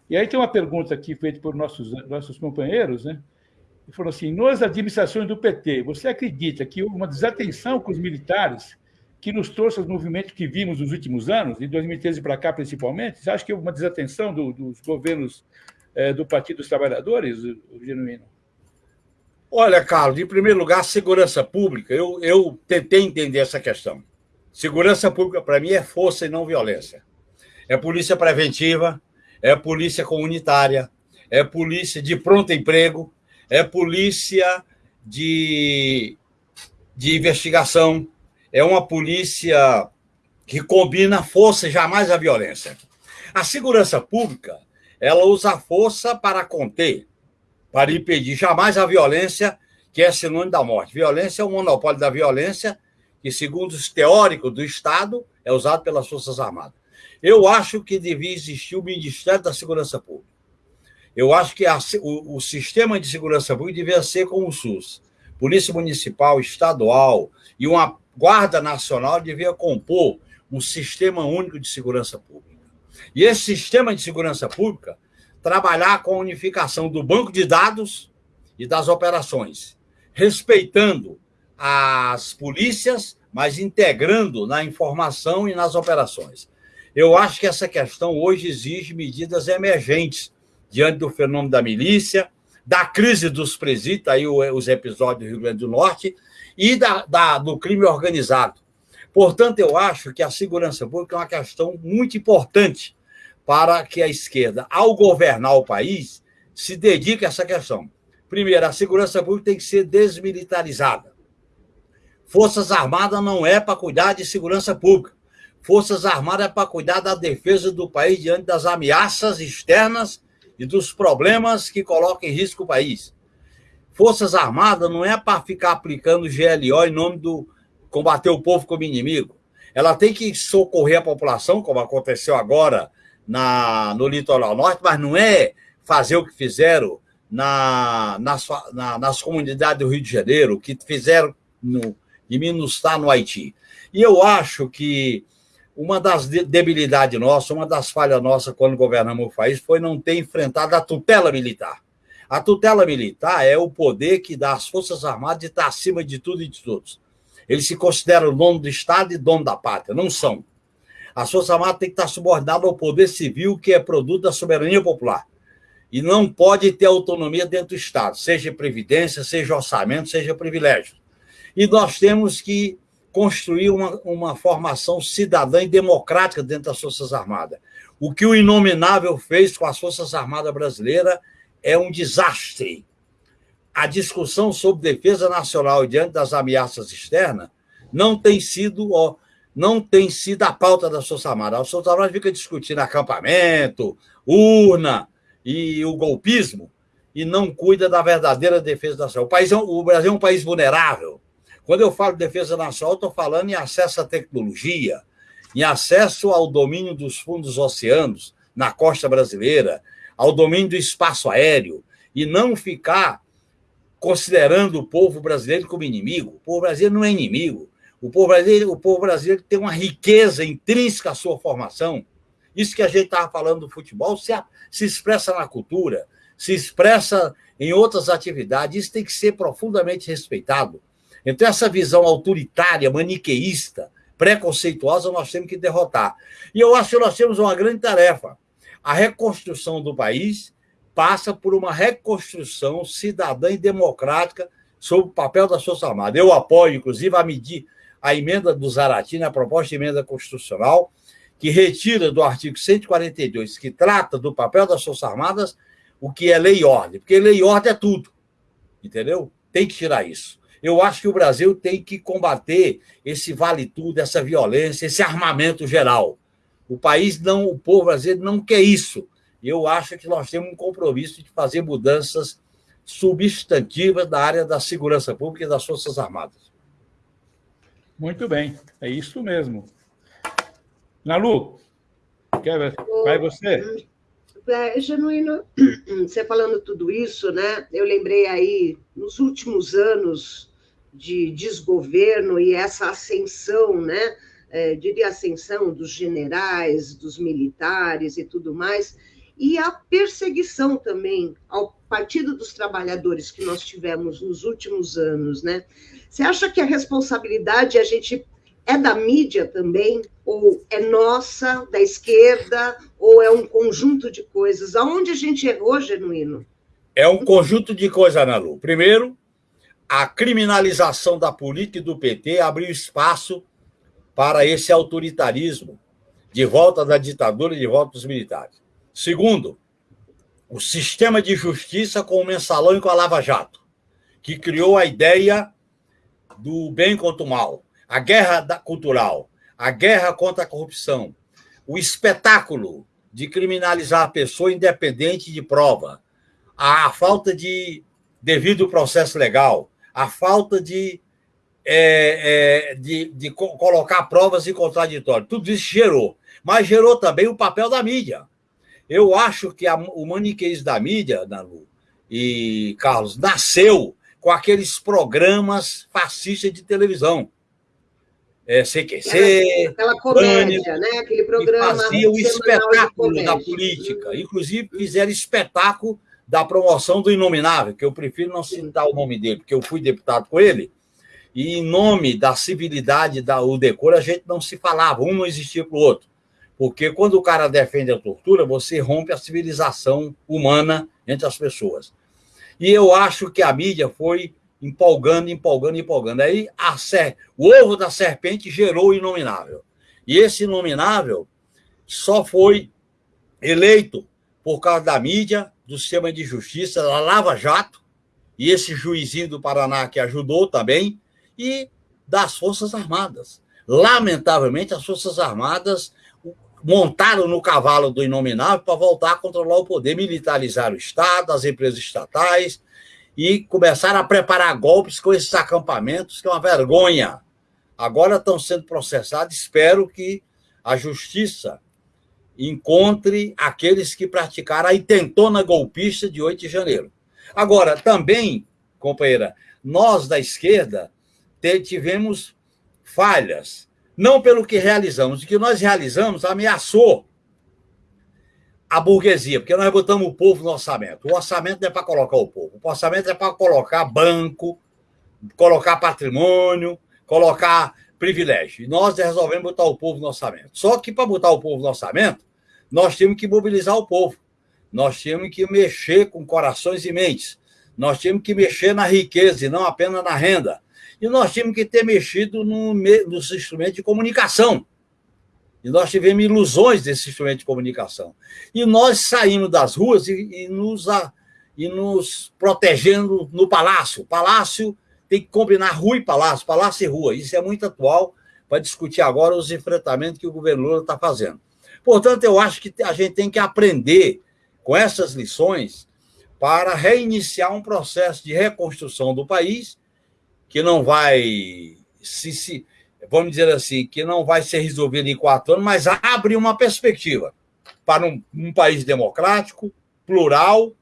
E aí tem uma pergunta aqui feita por nossos, nossos companheiros, né? Ele falou assim: nas administrações do PT, você acredita que houve uma desatenção com os militares que nos trouxe os movimentos que vimos nos últimos anos, de 2013 para cá principalmente? Você acha que houve uma desatenção do, dos governos é, do Partido dos Trabalhadores, Genuíno? Olha, Carlos, em primeiro lugar, segurança pública. Eu, eu tentei entender essa questão. Segurança pública, para mim, é força e não violência. É polícia preventiva, é polícia comunitária, é polícia de pronto emprego, é polícia de, de investigação, é uma polícia que combina força e jamais a violência. A segurança pública, ela usa a força para conter, para impedir jamais a violência, que é sinônimo da morte. Violência é o monopólio da violência, que, segundo os teóricos do Estado, é usado pelas Forças Armadas. Eu acho que devia existir o Ministério da Segurança Pública. Eu acho que a, o, o sistema de segurança pública devia ser como o SUS Polícia Municipal, Estadual e uma Guarda Nacional devia compor um sistema único de segurança pública. E esse sistema de segurança pública trabalhar com a unificação do banco de dados e das operações, respeitando as polícias, mas integrando na informação e nas operações. Eu acho que essa questão hoje exige medidas emergentes diante do fenômeno da milícia, da crise dos presídios, aí os episódios do Rio Grande do Norte, e da, da, do crime organizado. Portanto, eu acho que a segurança pública é uma questão muito importante para que a esquerda, ao governar o país, se dedique a essa questão. Primeiro, a segurança pública tem que ser desmilitarizada. Forças Armadas não é para cuidar de segurança pública. Forças Armadas para cuidar da defesa do país diante das ameaças externas e dos problemas que colocam em risco o país. Forças Armadas não é para ficar aplicando GLO em nome do combater o povo como inimigo. Ela tem que socorrer a população, como aconteceu agora na, no litoral norte, mas não é fazer o que fizeram na, nas, na, nas comunidades do Rio de Janeiro, o que fizeram no, em Minustah, no Haiti. E eu acho que uma das debilidades nossas, uma das falhas nossas quando governamos o país foi não ter enfrentado a tutela militar. A tutela militar é o poder que dá às Forças Armadas de estar acima de tudo e de todos. Eles se consideram dono do Estado e dono da pátria. Não são. As Forças Armadas têm que estar subordinadas ao poder civil, que é produto da soberania popular. E não pode ter autonomia dentro do Estado, seja previdência, seja orçamento, seja privilégio. E nós temos que construir uma, uma formação cidadã e democrática dentro das Forças Armadas. O que o Inominável fez com as Forças Armadas brasileiras é um desastre. A discussão sobre defesa nacional diante das ameaças externas não tem sido ó, não tem sido a pauta das Forças Armadas. As Forças Armadas ficam discutindo acampamento, urna e o golpismo e não cuida da verdadeira defesa nacional. O, país é, o Brasil é um país vulnerável. Quando eu falo de defesa nacional, estou falando em acesso à tecnologia, em acesso ao domínio dos fundos oceanos na costa brasileira, ao domínio do espaço aéreo, e não ficar considerando o povo brasileiro como inimigo. O povo brasileiro não é inimigo. O povo brasileiro, o povo brasileiro tem uma riqueza intrínseca à sua formação. Isso que a gente estava falando do futebol se, se expressa na cultura, se expressa em outras atividades. Isso tem que ser profundamente respeitado. Então, essa visão autoritária, maniqueísta, preconceituosa, nós temos que derrotar. E eu acho que nós temos uma grande tarefa. A reconstrução do país passa por uma reconstrução cidadã e democrática sobre o papel das Forças Armadas. Eu apoio, inclusive, a medir a emenda do Zaratina, a proposta de emenda constitucional, que retira do artigo 142, que trata do papel das Forças Armadas, o que é lei e ordem. Porque lei e ordem é tudo. Entendeu? Tem que tirar isso. Eu acho que o Brasil tem que combater esse vale tudo, essa violência, esse armamento geral. O país não, o povo brasileiro não quer isso. Eu acho que nós temos um compromisso de fazer mudanças substantivas na área da segurança pública e das Forças Armadas. Muito bem, é isso mesmo. Nalu, quer, vai você? É, Genuíno, você falando tudo isso, né? Eu lembrei aí, nos últimos anos de desgoverno e essa ascensão, né? É, diria ascensão dos generais, dos militares e tudo mais, e a perseguição também ao Partido dos Trabalhadores que nós tivemos nos últimos anos, né? Você acha que a responsabilidade a gente é da mídia também? Ou é nossa, da esquerda? Ou é um conjunto de coisas? Aonde a gente errou, Genuíno? É um conjunto de coisas, Ana Lu. Primeiro, a criminalização da política e do PT abriu espaço para esse autoritarismo de volta da ditadura e de volta dos militares. Segundo, o sistema de justiça com o mensalão e com a Lava Jato, que criou a ideia do bem contra o mal, a guerra cultural, a guerra contra a corrupção, o espetáculo de criminalizar a pessoa independente de prova, a falta de devido processo legal, a falta de, é, é, de, de colocar provas em contraditório. Tudo isso gerou. Mas gerou também o papel da mídia. Eu acho que a, o maniqueísmo da mídia, Nalu e Carlos, nasceu com aqueles programas fascistas de televisão. É, CQC, aquela, comédia, Pânico, né? Aquele programa. Fazia o espetáculo da política. Inclusive, fizeram espetáculo da promoção do Inominável, que eu prefiro não citar o nome dele, porque eu fui deputado com ele, e em nome da civilidade, da, decoro, a gente não se falava, um não existia para o outro. Porque quando o cara defende a tortura, você rompe a civilização humana entre as pessoas. E eu acho que a mídia foi empolgando, empolgando, empolgando. Aí a ser... o ovo da serpente gerou o inominável. E esse inominável só foi eleito por causa da mídia, do sistema de justiça, da Lava Jato, e esse juizinho do Paraná que ajudou também, e das Forças Armadas. Lamentavelmente, as Forças Armadas montaram no cavalo do inominável para voltar a controlar o poder, militarizar o Estado, as empresas estatais e começaram a preparar golpes com esses acampamentos, que é uma vergonha. Agora estão sendo processados, espero que a justiça encontre aqueles que praticaram a intentona golpista de 8 de janeiro. Agora, também, companheira, nós da esquerda tivemos falhas não pelo que realizamos. O que nós realizamos ameaçou a burguesia, porque nós botamos o povo no orçamento. O orçamento não é para colocar o povo, o orçamento é para colocar banco, colocar patrimônio, colocar privilégio. E nós resolvemos botar o povo no orçamento. Só que para botar o povo no orçamento, nós temos que mobilizar o povo. Nós temos que mexer com corações e mentes. Nós temos que mexer na riqueza e não apenas na renda e nós tínhamos que ter mexido no, nos instrumentos de comunicação. E nós tivemos ilusões desse instrumento de comunicação. E nós saímos das ruas e, e, nos, a, e nos protegendo no palácio. Palácio tem que combinar rua e palácio, palácio e rua. Isso é muito atual para discutir agora os enfrentamentos que o governo Lula está fazendo. Portanto, eu acho que a gente tem que aprender com essas lições para reiniciar um processo de reconstrução do país que não vai se, se, vamos dizer assim, que não vai ser resolvido em quatro anos, mas abre uma perspectiva para um, um país democrático, plural,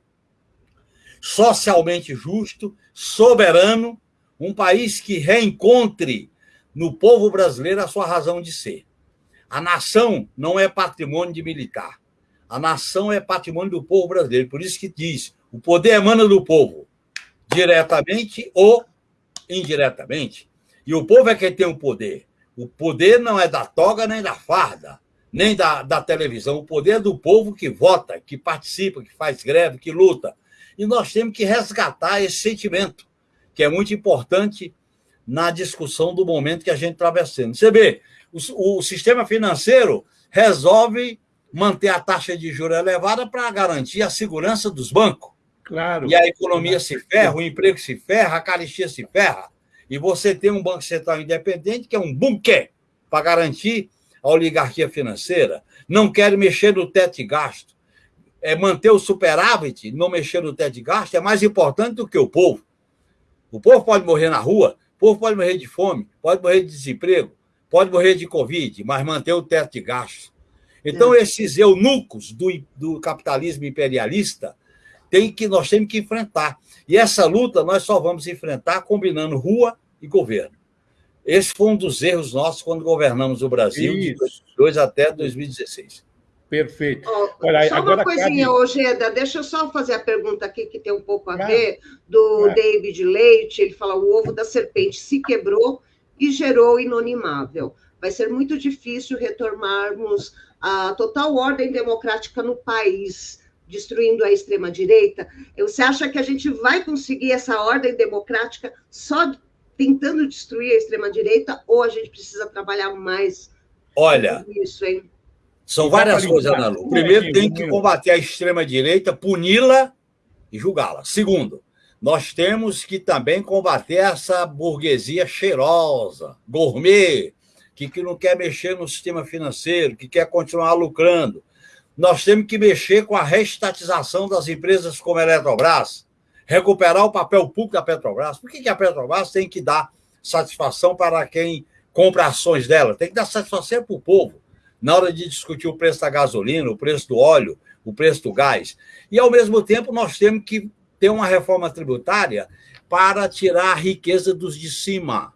socialmente justo, soberano, um país que reencontre no povo brasileiro a sua razão de ser. A nação não é patrimônio de militar. A nação é patrimônio do povo brasileiro. Por isso que diz: o poder emana do povo, diretamente ou indiretamente. E o povo é quem tem o poder. O poder não é da toga nem da farda, nem da, da televisão. O poder é do povo que vota, que participa, que faz greve, que luta. E nós temos que resgatar esse sentimento, que é muito importante na discussão do momento que a gente está atravessando. Você vê, o, o sistema financeiro resolve manter a taxa de juros elevada para garantir a segurança dos bancos. Claro. E a economia se ferra, o emprego se ferra, a caristia se ferra. E você tem um Banco Central independente que é um bunker para garantir a oligarquia financeira. Não quer mexer no teto de gasto. É manter o superávit, não mexer no teto de gasto, é mais importante do que o povo. O povo pode morrer na rua, o povo pode morrer de fome, pode morrer de desemprego, pode morrer de Covid, mas manter o teto de gasto. Então, é. esses eunucos do, do capitalismo imperialista tem que nós temos que enfrentar. E essa luta nós só vamos enfrentar combinando rua e governo. Esse foi um dos erros nossos quando governamos o Brasil, Isso. de 2002 até 2016. Perfeito. Oh, Olha, só agora uma coisinha, cabe... Ojeda, deixa eu só fazer a pergunta aqui que tem um pouco a ver, do David Leite, ele fala, o ovo da serpente se quebrou e gerou inonimável. Vai ser muito difícil retornarmos a total ordem democrática no país destruindo a extrema-direita, você acha que a gente vai conseguir essa ordem democrática só tentando destruir a extrema-direita ou a gente precisa trabalhar mais Olha, isso, hein? São várias coisas, Ana Lu. Primeiro, tem que combater a extrema-direita, puni-la e julgá-la. Segundo, nós temos que também combater essa burguesia cheirosa, gourmet, que, que não quer mexer no sistema financeiro, que quer continuar lucrando nós temos que mexer com a restatização das empresas como a Eletrobras, recuperar o papel público da Petrobras. Por que, que a Petrobras tem que dar satisfação para quem compra ações dela? Tem que dar satisfação para o povo, na hora de discutir o preço da gasolina, o preço do óleo, o preço do gás. E, ao mesmo tempo, nós temos que ter uma reforma tributária para tirar a riqueza dos de cima,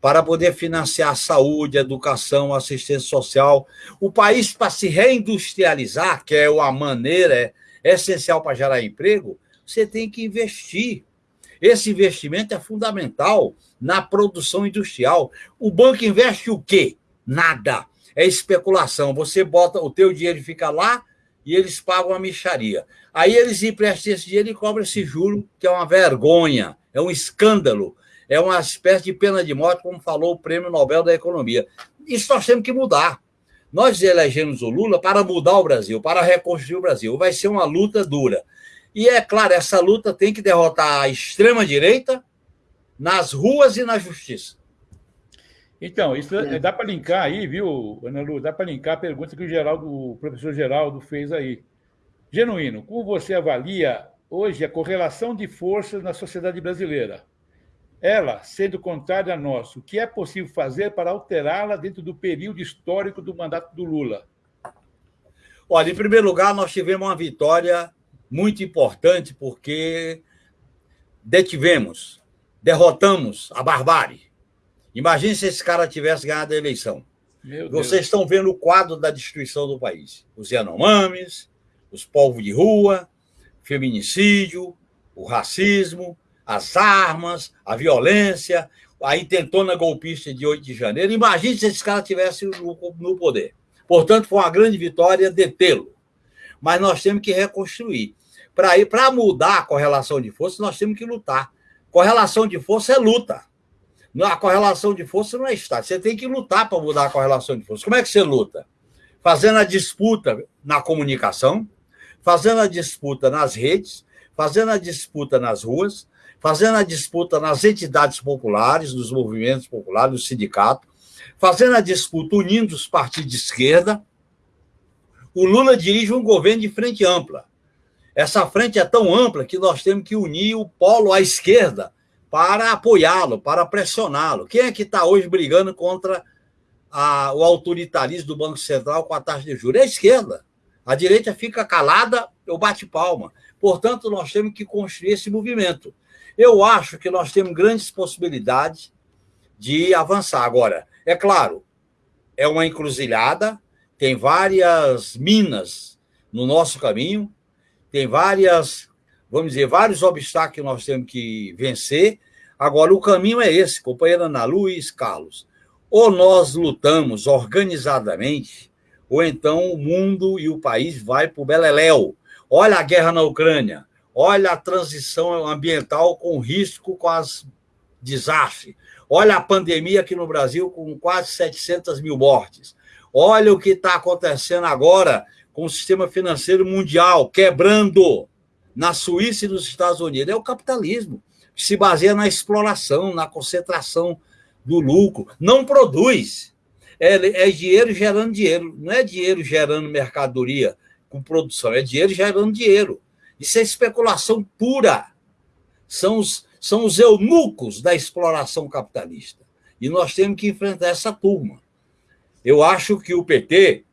para poder financiar saúde, educação, assistência social. O país, para se reindustrializar, que é uma maneira essencial para gerar emprego, você tem que investir. Esse investimento é fundamental na produção industrial. O banco investe o quê? Nada. É especulação. Você bota o teu dinheiro fica lá e eles pagam a micharia. Aí eles emprestam esse dinheiro e cobram esse juro, que é uma vergonha, é um escândalo, é uma espécie de pena de morte, como falou o Prêmio Nobel da Economia. Isso nós temos que mudar. Nós elegemos o Lula para mudar o Brasil, para reconstruir o Brasil. Vai ser uma luta dura. E é claro, essa luta tem que derrotar a extrema-direita nas ruas e na justiça. Então, isso é. dá para linkar aí, viu, Ana Lu? Dá para linkar a pergunta que o, Geraldo, o professor Geraldo fez aí. Genuíno, como você avalia hoje a correlação de forças na sociedade brasileira? Ela, sendo contrária a nós, o que é possível fazer para alterá-la dentro do período histórico do mandato do Lula? Olha, em primeiro lugar, nós tivemos uma vitória muito importante porque detivemos, derrotamos a barbárie. Imagine se esse cara tivesse ganhado a eleição. Vocês estão vendo o quadro da destruição do país. Os Yanomamis, os povos de rua, feminicídio, o racismo, as armas, a violência, a intentona golpista de 8 de janeiro. Imagine se esse cara tivesse no, poder. Portanto, foi uma grande vitória detê-lo. Mas nós temos que reconstruir. Para mudar a correlação de força, nós temos que lutar. Correlação de força é luta. A correlação de força não é Estado. Você tem que lutar para mudar a correlação de força. Como é que você luta? Fazendo a disputa na comunicação, fazendo a disputa nas redes, fazendo a disputa nas ruas, fazendo a disputa nas entidades populares, nos movimentos populares, no sindicato, fazendo a disputa unindo os partidos de esquerda. O Lula dirige um governo de frente ampla. Essa frente é tão ampla que nós temos que unir o polo à esquerda para apoiá-lo, para pressioná-lo. Quem é que está hoje brigando contra a, o autoritarismo do Banco Central com a taxa de juros? É a esquerda. A direita fica calada, eu bate palma. Portanto, nós temos que construir esse movimento. Eu acho que nós temos grandes possibilidades de avançar. Agora, é claro, é uma encruzilhada, tem várias minas no nosso caminho, tem várias, vamos dizer, vários obstáculos que nós temos que vencer. Agora, o caminho é esse, companheira Ana Luiz Carlos. Ou nós lutamos organizadamente, ou então o mundo e o país vai para o Beleléu. Olha a guerra na Ucrânia, olha a transição ambiental com risco com as desastres. Olha a pandemia aqui no Brasil com quase 700 mil mortes. Olha o que está acontecendo agora com o sistema financeiro mundial quebrando na Suíça e nos Estados Unidos. É o capitalismo, que se baseia na exploração, na concentração do lucro. Não produz. É, é dinheiro gerando dinheiro. Não é dinheiro gerando mercadoria com produção, é dinheiro gerando dinheiro. Isso é especulação pura. São os, são os eunucos da exploração capitalista. E nós temos que enfrentar essa turma. Eu acho que o PT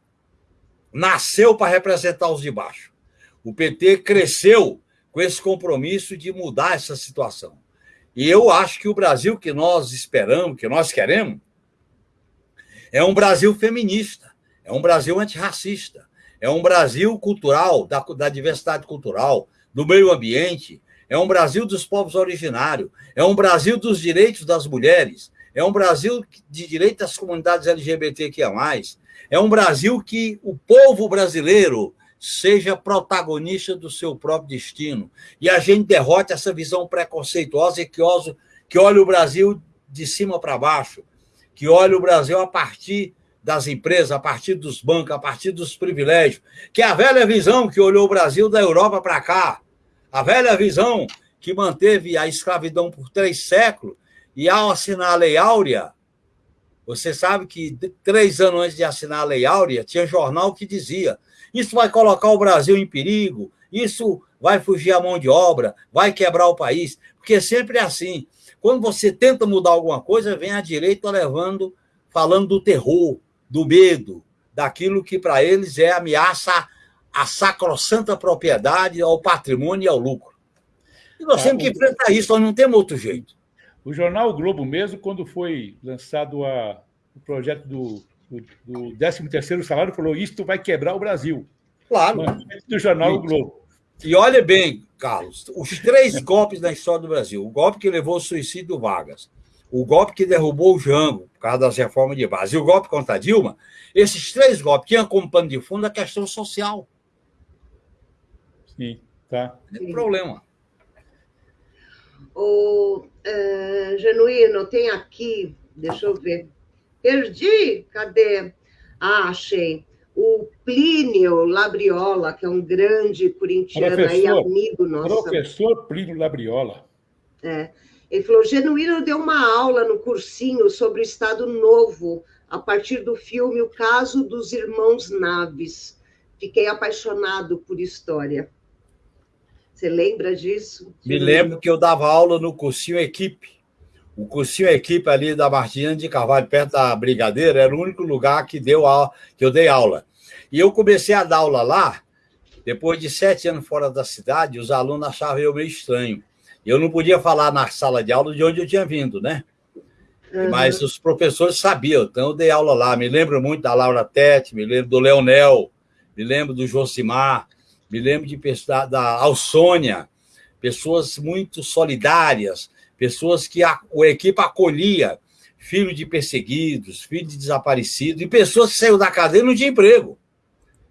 nasceu para representar os de baixo. O PT cresceu com esse compromisso de mudar essa situação. E eu acho que o Brasil que nós esperamos, que nós queremos, é um Brasil feminista, é um Brasil antirracista, é um Brasil cultural, da, da diversidade cultural, do meio ambiente, é um Brasil dos povos originários, é um Brasil dos direitos das mulheres, é um Brasil de direitos das comunidades LGBTQIA+, é um Brasil que o povo brasileiro seja protagonista do seu próprio destino. E a gente derrote essa visão preconceituosa e que, que olha o Brasil de cima para baixo, que olha o Brasil a partir das empresas, a partir dos bancos, a partir dos privilégios, que é a velha visão que olhou o Brasil da Europa para cá, a velha visão que manteve a escravidão por três séculos, e ao assinar a Lei Áurea, você sabe que três anos antes de assinar a Lei Áurea, tinha jornal que dizia: isso vai colocar o Brasil em perigo, isso vai fugir a mão de obra, vai quebrar o país. Porque sempre é assim. Quando você tenta mudar alguma coisa, vem a direita levando, falando do terror, do medo, daquilo que para eles é ameaça à sacrossanta propriedade, ao patrimônio e ao lucro. E nós temos que enfrentar isso, nós não temos outro jeito. O jornal Globo mesmo, quando foi lançado a, o projeto do, do, do 13º salário, falou isto vai quebrar o Brasil. Claro. Do jornal o Globo. E olha bem, Carlos, os três golpes da história do Brasil. O golpe que levou ao suicídio do Vargas, o golpe que derrubou o Jango, por causa das reformas de base, e o golpe contra a Dilma, esses três golpes tinham como pano de fundo a questão social. Sim, tá. Não problema. O uh, Genuíno, tem aqui, deixa eu ver. Perdi? Cadê? Ah, achei. O Plínio Labriola, que é um grande corintiano professor, aí, amigo nosso. Professor Plínio Labriola. É. Ele falou: Genuíno deu uma aula no cursinho sobre o Estado Novo, a partir do filme O Caso dos Irmãos Naves. Fiquei apaixonado por história. Você lembra disso? Me lembro que eu dava aula no cursinho Equipe. O cursinho Equipe ali da Martina de Carvalho, perto da Brigadeira, era o único lugar que, deu aula, que eu dei aula. E eu comecei a dar aula lá, depois de sete anos fora da cidade, os alunos achavam eu meio estranho. Eu não podia falar na sala de aula de onde eu tinha vindo, né? Uhum. Mas os professores sabiam, então eu dei aula lá. Me lembro muito da Laura Tete, me lembro do Leonel, me lembro do Josimar, me lembro de da Alsônia, pessoas muito solidárias, pessoas que a, a equipe acolhia, filho de perseguidos, filho de desaparecidos, e pessoas que saíram da cadeia e não tinham emprego.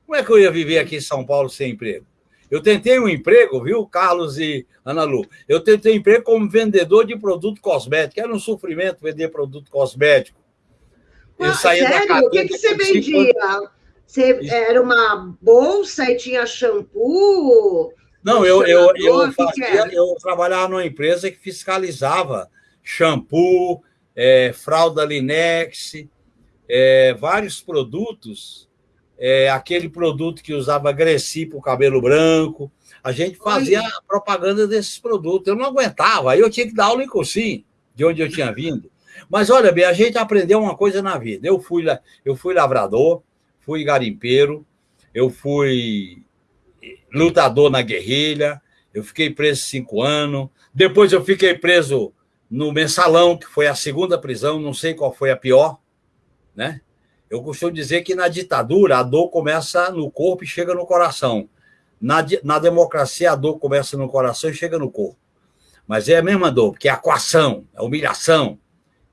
Como é que eu ia viver aqui em São Paulo sem emprego? Eu tentei um emprego, viu, Carlos e Ana Lu? Eu tentei um emprego como vendedor de produto cosmético. Era um sofrimento vender produto cosmético. Eu ah, saía sério? da cadeia. O que, que você vendia? Você era uma bolsa e tinha shampoo? Não, eu, eu, eu, fazia, eu trabalhava numa empresa que fiscalizava shampoo, é, fralda Linex, é, vários produtos, é, aquele produto que usava Gressi para o cabelo branco. A gente fazia Oi. propaganda desses produtos. Eu não aguentava, aí eu tinha que dar aula em cursinho, de onde eu tinha vindo. Mas olha bem, a gente aprendeu uma coisa na vida. Eu fui, eu fui lavrador, fui garimpeiro, eu fui lutador na guerrilha, eu fiquei preso cinco anos, depois eu fiquei preso no mensalão, que foi a segunda prisão, não sei qual foi a pior, né? Eu costumo dizer que na ditadura a dor começa no corpo e chega no coração. Na, na democracia a dor começa no coração e chega no corpo. Mas é a mesma dor, porque é a coação, é a humilhação,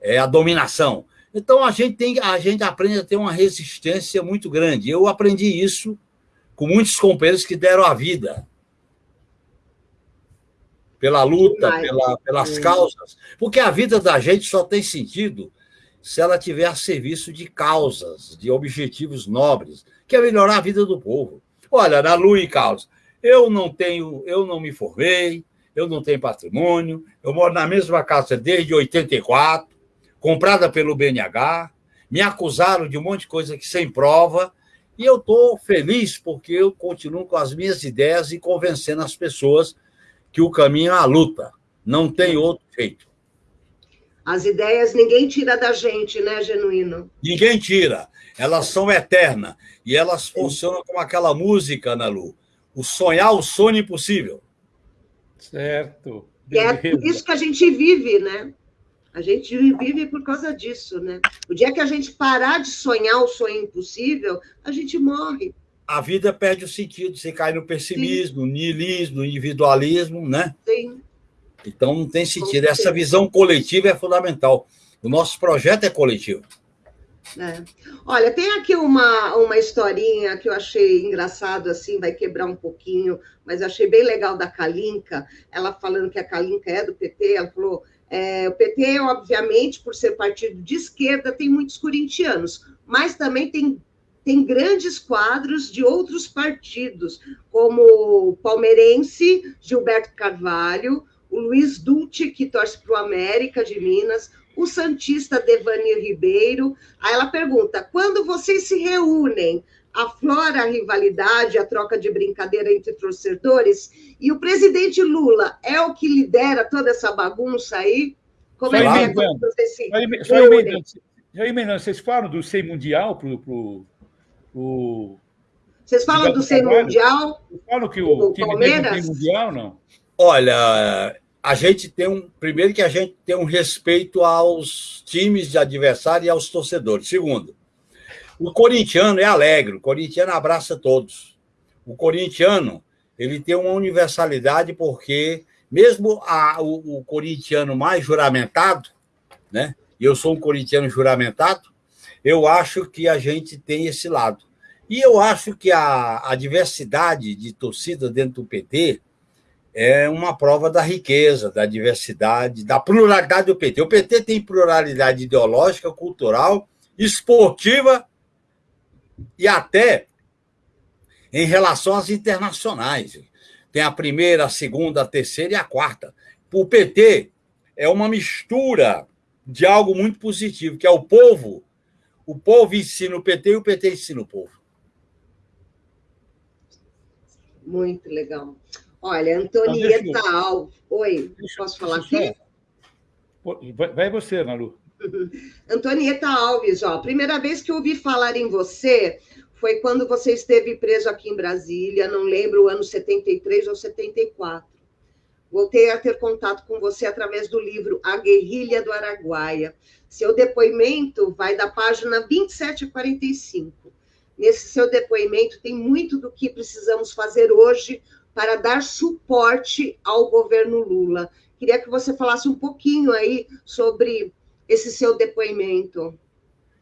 é a dominação. Então a gente tem, a gente aprende a ter uma resistência muito grande. Eu aprendi isso com muitos companheiros que deram a vida pela luta, pela, pelas causas, porque a vida da gente só tem sentido se ela tiver a serviço de causas, de objetivos nobres, que é melhorar a vida do povo. Olha, na Lu e Carlos, eu não tenho, eu não me formei, eu não tenho patrimônio, eu moro na mesma casa desde 84, comprada pelo BNH, me acusaram de um monte de coisa que sem prova, e eu estou feliz porque eu continuo com as minhas ideias e convencendo as pessoas que o caminho é a luta, não tem outro jeito. As ideias ninguém tira da gente, né, Genuíno? Ninguém tira, elas são eternas e elas funcionam como aquela música, Ana Lu, o sonhar o sonho impossível. Certo. E é por isso que a gente vive, né? A gente vive por causa disso, né? O dia que a gente parar de sonhar o sonho impossível, a gente morre. A vida perde o sentido, você cai no pessimismo, no niilismo, no individualismo, né? Sim. Então não tem sentido. Essa visão coletiva é fundamental. O nosso projeto é coletivo. É. Olha, tem aqui uma, uma historinha que eu achei engraçado, assim, vai quebrar um pouquinho, mas achei bem legal da Kalinka, ela falando que a Kalinka é do PT, ela falou, é, o PT, obviamente, por ser partido de esquerda, tem muitos corintianos, mas também tem, tem grandes quadros de outros partidos, como o palmeirense Gilberto Carvalho, o Luiz Dulce, que torce para o América de Minas, o Santista Devani Ribeiro. Aí ela pergunta: quando vocês se reúnem, aflora a rivalidade, a troca de brincadeira entre torcedores, e o presidente Lula é o que lidera toda essa bagunça aí? Como é que é quando vocês se só emendando, emendando, vocês falam do SEI Mundial para o... Vocês falam do SEI Mundial? Falam que o time Palmeiras? tem Mundial, não? Olha, a gente tem um. Primeiro, que a gente tem um respeito aos times de adversário e aos torcedores. Segundo, o corintiano é alegre, o corintiano abraça todos. O corintiano ele tem uma universalidade porque, mesmo a, o, o corintiano mais juramentado, né? E eu sou um corintiano juramentado, eu acho que a gente tem esse lado. E eu acho que a, a diversidade de torcida dentro do PT é uma prova da riqueza, da diversidade, da pluralidade do PT. O PT tem pluralidade ideológica, cultural, esportiva e até em relação às internacionais. Tem a primeira, a segunda, a terceira e a quarta. O PT é uma mistura de algo muito positivo, que é o povo. O povo ensina o PT e o PT ensina o povo. Muito legal. Olha, Antonieta Alves. Oi, posso falar aqui? Vai você, Malu. Antonieta Alves, ó, primeira vez que ouvi falar em você foi quando você esteve preso aqui em Brasília, não lembro o ano 73 ou 74. Voltei a ter contato com você através do livro A Guerrilha do Araguaia. Seu depoimento vai da página 27 a 45. Nesse seu depoimento tem muito do que precisamos fazer hoje para dar suporte ao governo Lula. Queria que você falasse um pouquinho aí sobre esse seu depoimento.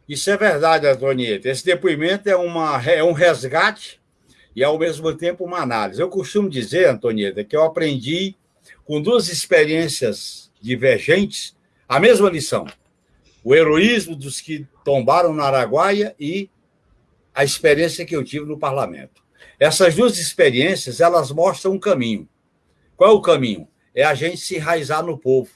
Isso é verdade, Antonieta. Esse depoimento é, uma, é um resgate e, ao mesmo tempo, uma análise. Eu costumo dizer, Antonieta, que eu aprendi com duas experiências divergentes a mesma lição: o heroísmo dos que tombaram na Araguaia e a experiência que eu tive no parlamento. Essas duas experiências, elas mostram um caminho. Qual é o caminho? É a gente se enraizar no povo,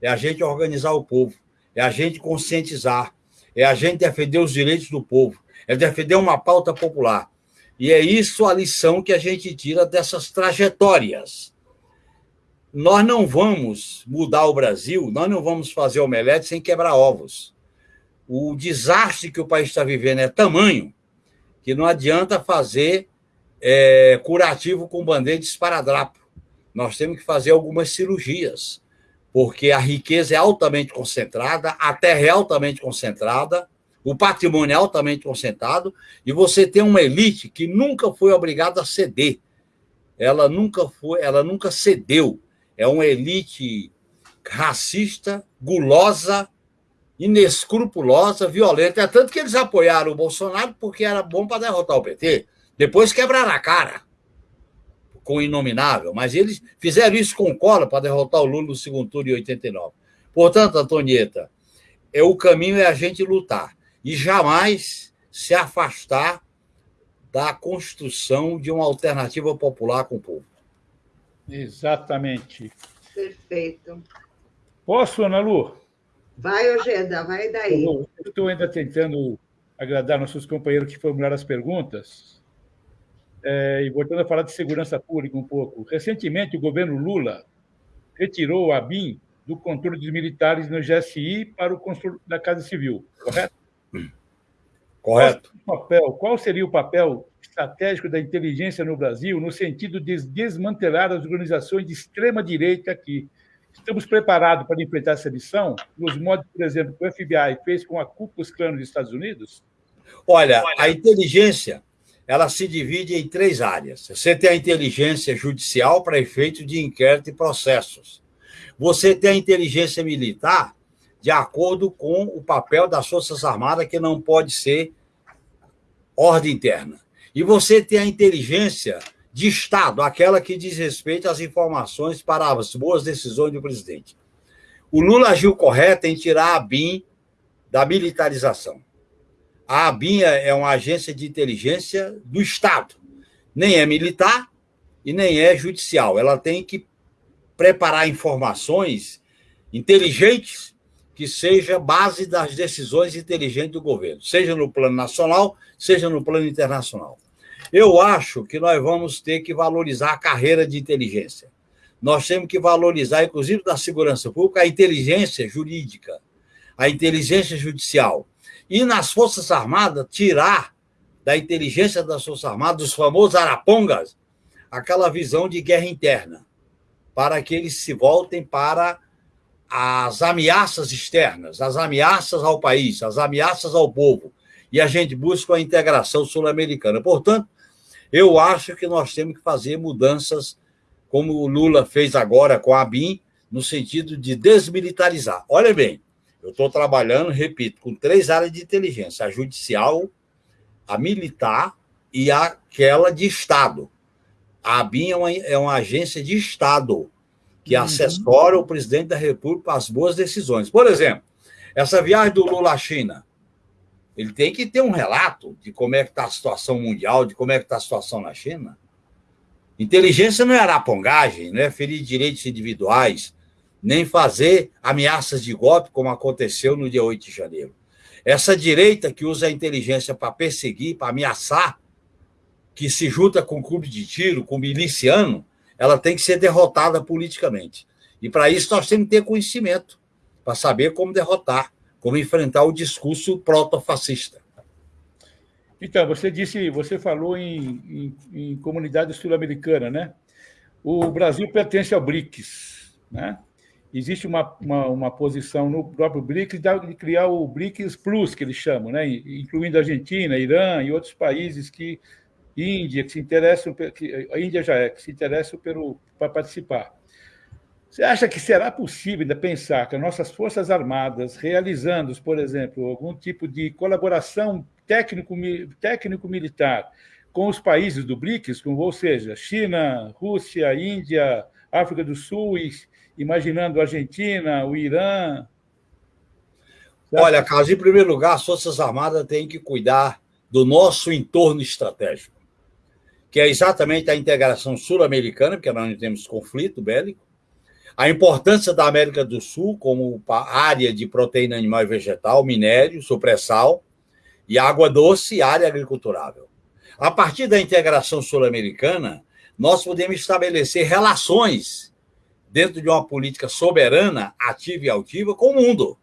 é a gente organizar o povo, é a gente conscientizar, é a gente defender os direitos do povo, é defender uma pauta popular. E é isso a lição que a gente tira dessas trajetórias. Nós não vamos mudar o Brasil, nós não vamos fazer omelete sem quebrar ovos. O desastre que o país está vivendo é tamanho que não adianta fazer é, curativo com bandeira de esparadrapo. Nós temos que fazer algumas cirurgias, porque a riqueza é altamente concentrada, a terra é altamente concentrada, o patrimônio é altamente concentrado, e você tem uma elite que nunca foi obrigada a ceder. Ela nunca foi, ela nunca cedeu. É uma elite racista, gulosa, inescrupulosa, violenta. É tanto que eles apoiaram o Bolsonaro porque era bom para derrotar o PT. Depois quebraram a cara com o inominável, mas eles fizeram isso com cola para derrotar o Lula no segundo turno em 89. Portanto, Antonieta, é o caminho é a gente lutar e jamais se afastar da construção de uma alternativa popular com o povo. Exatamente. Perfeito. Posso, Ana Lu? Vai, Ojeda, vai daí. Eu estou ainda tentando agradar nossos companheiros que formularam as perguntas. É, e voltando a falar de segurança pública um pouco, recentemente o governo Lula retirou a BIM do controle dos militares no GSI para o controle da Casa Civil, correto? Correto. Qual, papel, qual seria o papel estratégico da inteligência no Brasil no sentido de desmantelar as organizações de extrema-direita aqui? Estamos preparados para enfrentar essa missão, nos modos, por exemplo, que o FBI fez com a Ku Klux Klan dos Estados Unidos? Olha, a inteligência ela se divide em três áreas. Você tem a inteligência judicial para efeito de inquérito e processos. Você tem a inteligência militar de acordo com o papel das Forças Armadas, que não pode ser ordem interna. E você tem a inteligência de Estado, aquela que diz respeito às informações para as boas decisões do presidente. O Lula agiu correto em tirar a BIM da militarização. A ABIN é uma agência de inteligência do Estado. Nem é militar e nem é judicial. Ela tem que preparar informações inteligentes que seja base das decisões inteligentes do governo, seja no plano nacional, seja no plano internacional. Eu acho que nós vamos ter que valorizar a carreira de inteligência. Nós temos que valorizar, inclusive da segurança pública, a inteligência jurídica, a inteligência judicial e nas Forças Armadas tirar da inteligência das Forças Armadas, dos famosos arapongas, aquela visão de guerra interna. para que eles se voltem para as ameaças externas, as ameaças ao país, as ameaças ao povo. E a gente busca a integração sul-americana. Portanto, eu acho que nós temos que fazer mudanças, como o Lula fez agora com a BIM, no sentido de desmilitarizar. Olha bem, eu estou trabalhando, repito, com três áreas de inteligência: a judicial, a militar e aquela de Estado. A ABIN é uma, é uma agência de Estado que uhum. assessora o presidente da República para as boas decisões. Por exemplo, essa viagem do Lula à China, ele tem que ter um relato de como é que está a situação mundial, de como é que está a situação na China. Inteligência não é arapongagem, não é ferir direitos individuais, nem fazer ameaças de golpe, como aconteceu no dia 8 de janeiro. Essa direita que usa a inteligência para perseguir, para ameaçar, que se junta com clube de tiro, com miliciano, ela tem que ser derrotada politicamente. E para isso nós temos que ter conhecimento, para saber como derrotar, como enfrentar o discurso proto-fascista. Então, você disse, você falou em, em, em comunidade sul-americana, né? O Brasil pertence ao BRICS, né? Existe uma, uma, uma, posição no próprio BRICS de criar o BRICS Plus, que eles chamam, né? incluindo Argentina, Irã e outros países que Índia, que se interessam, que a Índia já é, que se interessam pelo, para participar. Você acha que será possível ainda pensar que as nossas Forças Armadas, realizando, por exemplo, algum tipo de colaboração técnico-militar técnico com os países do BRICS, ou seja, China, Rússia, Índia, África do Sul, e, imaginando a Argentina, o Irã? Olha, Carlos, em primeiro lugar, as Forças Armadas têm que cuidar do nosso entorno estratégico que é exatamente a integração sul-americana, porque nós não temos conflito bélico, a importância da América do Sul como área de proteína animal e vegetal, minério, supressal, e água doce e área agriculturável. A partir da integração sul-americana, nós podemos estabelecer relações dentro de uma política soberana, ativa e altiva com o mundo.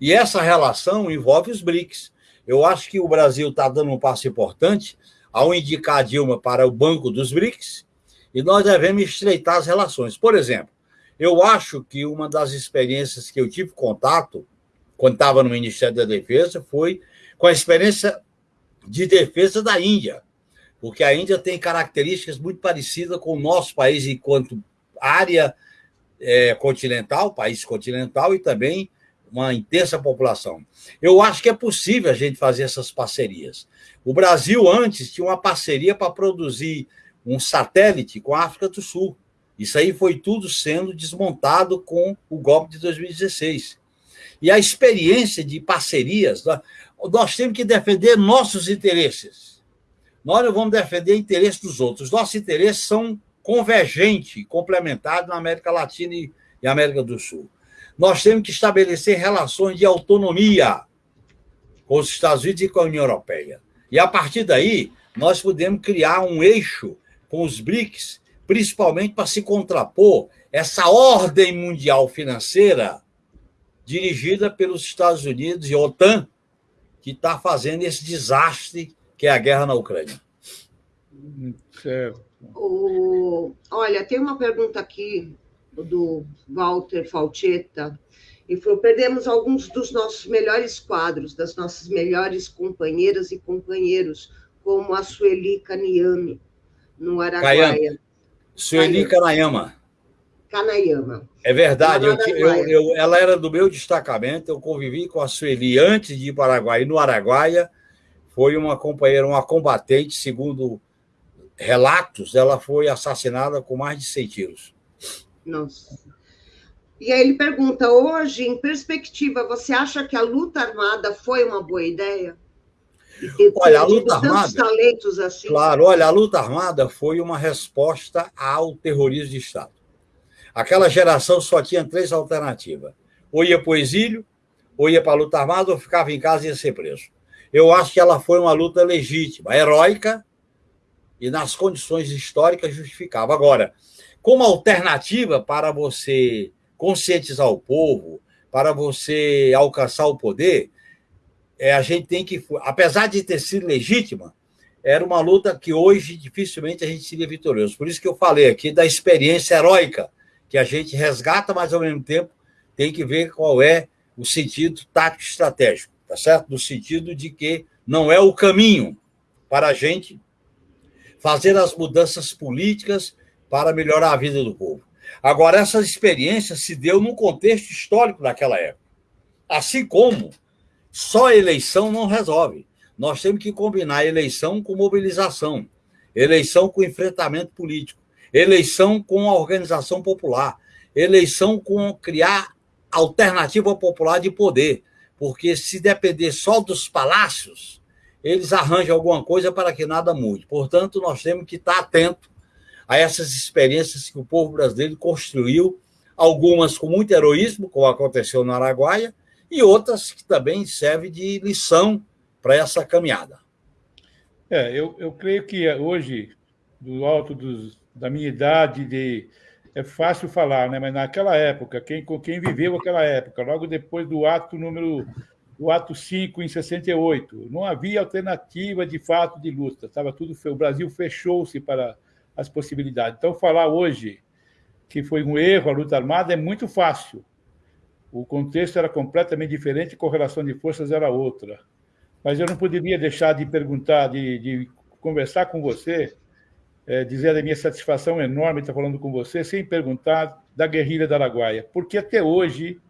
E essa relação envolve os BRICS. Eu acho que o Brasil está dando um passo importante ao indicar Dilma para o Banco dos BRICS, e nós devemos estreitar as relações. Por exemplo, eu acho que uma das experiências que eu tive contato, quando estava no Ministério da Defesa, foi com a experiência de defesa da Índia, porque a Índia tem características muito parecidas com o nosso país enquanto área é, continental, país continental, e também uma intensa população. Eu acho que é possível a gente fazer essas parcerias. O Brasil, antes, tinha uma parceria para produzir um satélite com a África do Sul. Isso aí foi tudo sendo desmontado com o golpe de 2016. E a experiência de parcerias, nós temos que defender nossos interesses. Nós não vamos defender interesses dos outros. Nossos interesses são convergentes, complementares na América Latina e América do Sul nós temos que estabelecer relações de autonomia com os Estados Unidos e com a União Europeia. E a partir daí, nós podemos criar um eixo com os BRICS, principalmente para se contrapor essa ordem mundial financeira dirigida pelos Estados Unidos e a OTAN, que está fazendo esse desastre que é a guerra na Ucrânia. Certo. O... Olha, tem uma pergunta aqui do Walter Falchetta, e falou: perdemos alguns dos nossos melhores quadros, das nossas melhores companheiras e companheiros, como a Sueli Kanayama, no Araguaia. Sueli Kanayama. Kanayama. É verdade, eu, eu, eu, ela era do meu destacamento, eu convivi com a Sueli antes de ir para o Araguaia, e no Araguaia foi uma companheira, uma combatente, segundo relatos, ela foi assassinada com mais de 100 tiros. Nossa. E aí ele pergunta: hoje, em perspectiva, você acha que a luta armada foi uma boa ideia? Olha, a luta armada. talentos assim. Claro, olha, a luta armada foi uma resposta ao terrorismo de Estado. Aquela geração só tinha três alternativas: ou ia para o exílio, ou ia para a luta armada, ou ficava em casa e ia ser preso. Eu acho que ela foi uma luta legítima, heróica e nas condições históricas justificava. Agora, como alternativa para você conscientizar o povo, para você alcançar o poder, é, a gente tem que, apesar de ter sido legítima, era uma luta que hoje dificilmente a gente seria vitorioso. Por isso que eu falei aqui da experiência heróica que a gente resgata, mas ao mesmo tempo tem que ver qual é o sentido tático estratégico, tá certo? No sentido de que não é o caminho para a gente fazer as mudanças políticas para melhorar a vida do povo. Agora, essa experiência se deu num contexto histórico daquela época. Assim como só eleição não resolve. Nós temos que combinar eleição com mobilização, eleição com enfrentamento político, eleição com a organização popular, eleição com criar alternativa popular de poder. Porque se depender só dos palácios, eles arranjam alguma coisa para que nada mude. Portanto, nós temos que estar atento a essas experiências que o povo brasileiro construiu, algumas com muito heroísmo, como aconteceu no Araguaia, e outras que também servem de lição para essa caminhada. É, eu, eu creio que hoje, do alto dos, da minha idade, de, é fácil falar, né? mas naquela época, quem, quem viveu aquela época, logo depois do ato número o ato 5 em 68, não havia alternativa de fato de luta, estava tudo o Brasil fechou-se para as possibilidades. Então, falar hoje que foi um erro a luta armada é muito fácil. O contexto era completamente diferente, a correlação de forças era outra. Mas eu não poderia deixar de perguntar, de, de conversar com você, é, dizer a minha satisfação enorme estar falando com você, sem perguntar da guerrilha da Araguaia. Porque até hoje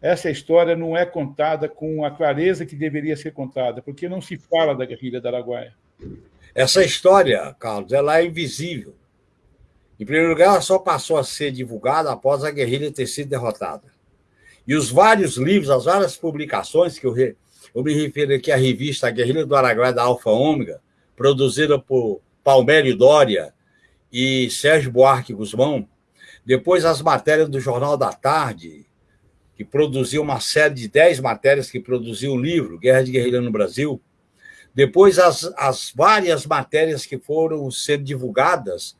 essa história não é contada com a clareza que deveria ser contada, porque não se fala da guerrilha da Araguaia. Essa história, Carlos, ela é invisível. Em primeiro lugar, ela só passou a ser divulgada após a guerrilha ter sido derrotada. E os vários livros, as várias publicações que eu, re... eu me refiro aqui à revista Guerrilha do Araguaia da Alfa Ômega, produzida por Palmério Dória e Sérgio Buarque Guzmão, depois as matérias do Jornal da Tarde, que produziu uma série de dez matérias que produziu o livro Guerra de Guerrilha no Brasil, depois, as, as várias matérias que foram ser divulgadas,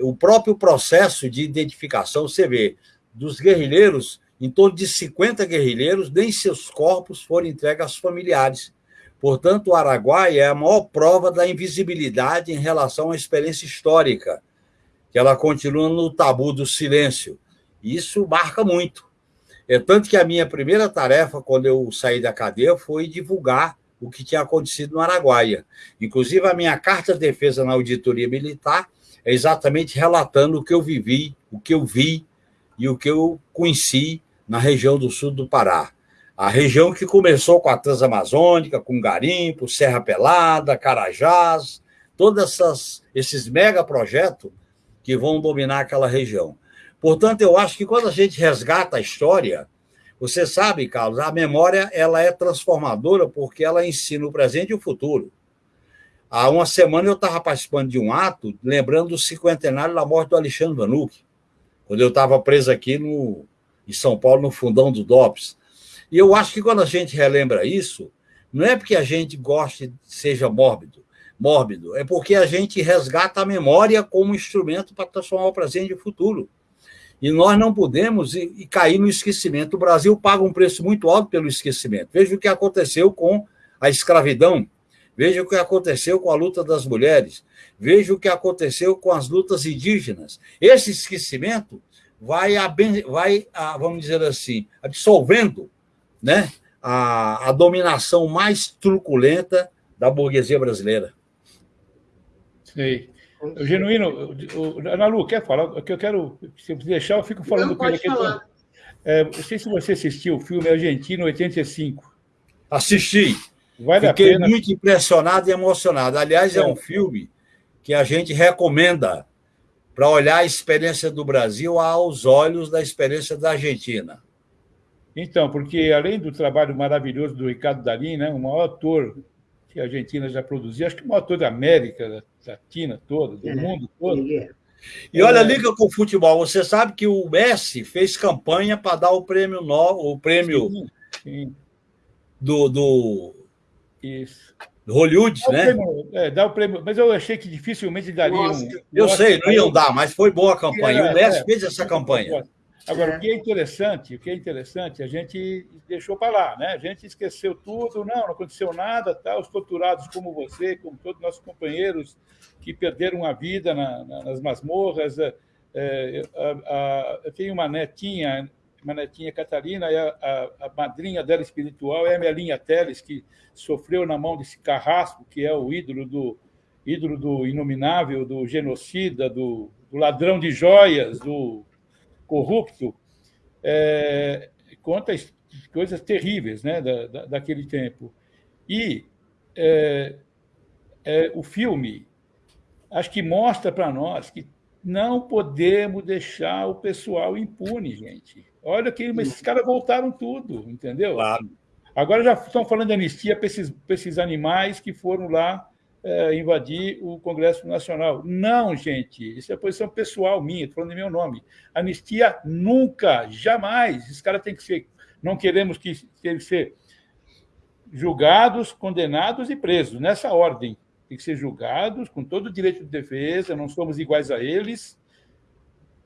o próprio processo de identificação, você vê, dos guerrilheiros, em torno de 50 guerrilheiros, nem seus corpos foram entregues aos familiares. Portanto, o Araguaia é a maior prova da invisibilidade em relação à experiência histórica, que ela continua no tabu do silêncio. Isso marca muito. É tanto que a minha primeira tarefa, quando eu saí da cadeia, foi divulgar o que tinha acontecido no Araguaia. Inclusive, a minha carta de defesa na auditoria militar é exatamente relatando o que eu vivi, o que eu vi e o que eu conheci na região do sul do Pará. A região que começou com a Transamazônica, com Garimpo, Serra Pelada, Carajás, todos esses megaprojetos que vão dominar aquela região. Portanto, eu acho que quando a gente resgata a história, você sabe, Carlos, a memória ela é transformadora porque ela ensina o presente e o futuro. Há uma semana eu estava participando de um ato lembrando do cinquentenário da morte do Alexandre Vanucci, quando eu estava preso aqui no, em São Paulo, no fundão do DOPS. E eu acho que quando a gente relembra isso, não é porque a gente goste, seja mórbido, mórbido, é porque a gente resgata a memória como instrumento para transformar o presente e o futuro. E nós não podemos ir cair no esquecimento. O Brasil paga um preço muito alto pelo esquecimento. Veja o que aconteceu com a escravidão, veja o que aconteceu com a luta das mulheres, veja o que aconteceu com as lutas indígenas. Esse esquecimento vai, vai vamos dizer assim, absolvendo né, a, a dominação mais truculenta da burguesia brasileira. Sei. O genuíno, o, Ana Lu, quer falar? O que eu quero, se deixar, eu fico falando Não, com ele aqui. É, não sei se você assistiu o filme Argentino 85. Assisti. Vale Fiquei pena... muito impressionado e emocionado. Aliás, é. é um filme que a gente recomenda para olhar a experiência do Brasil aos olhos da experiência da Argentina. Então, porque além do trabalho maravilhoso do Ricardo Darim, né, o maior ator que a Argentina já produziu, acho que o maior ator da América Latina toda, do é, mundo todo. É. E olha, liga com o futebol. Você sabe que o Messi fez campanha para dar o prêmio no, o prêmio sim, sim. do, do, Isso. Hollywood, dá né? Prêmio, é, dá o prêmio, mas eu achei que dificilmente daria um. Eu sei, não iam dar, mas foi boa a campanha. Era, o Messi é, fez essa campanha. Agora, é. o que é interessante, o que é interessante, a gente deixou para lá, né? A gente esqueceu tudo, não, não aconteceu nada, tá? Os torturados como você, como todos nossos companheiros que perderam a vida na, na, nas masmorras, é, É, a, a, eu tenho uma netinha, uma netinha Catarina, e a, a, madrinha dela espiritual é a Melinha Teles, que sofreu na mão desse carrasco, que é o ídolo do, ídolo do inominável, do genocida, do, do ladrão de joias, do corrupto. É, conta coisas terríveis né, da, da, daquele tempo. E é, é, o filme, acho que mostra para nós que não podemos deixar o pessoal impune, gente. Olha que esses caras voltaram tudo, entendeu? Claro. Agora já estão falando de anistia para esses, para esses animais que foram lá é, invadir o Congresso Nacional. Não, gente, isso é posição pessoal minha, estou falando em meu nome. Anistia nunca, jamais. Esses caras têm que ser. Não queremos que eles ser julgados, condenados e presos, nessa ordem. Tem que ser julgados com todo o direito de defesa, não somos iguais a eles,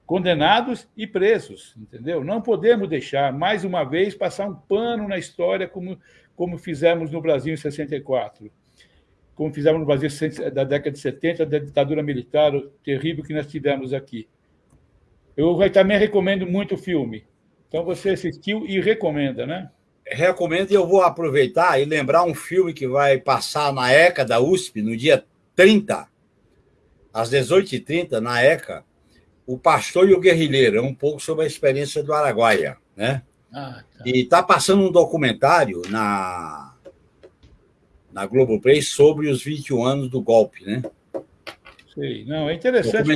condenados e presos, entendeu? Não podemos deixar, mais uma vez, passar um pano na história como, como fizemos no Brasil em 64 como fizemos no Brasil da década de 70, da ditadura militar terrível que nós tivemos aqui. Eu também recomendo muito o filme. Então, você assistiu e recomenda, né? Recomendo e eu vou aproveitar e lembrar um filme que vai passar na ECA da USP no dia 30, às 18h30, na ECA, O Pastor e o Guerrilheiro, é um pouco sobre a experiência do Araguaia. Né? Ah, tá. E está passando um documentário na na Globoplay sobre os 21 anos do golpe, né? Sei. Não, é interessante.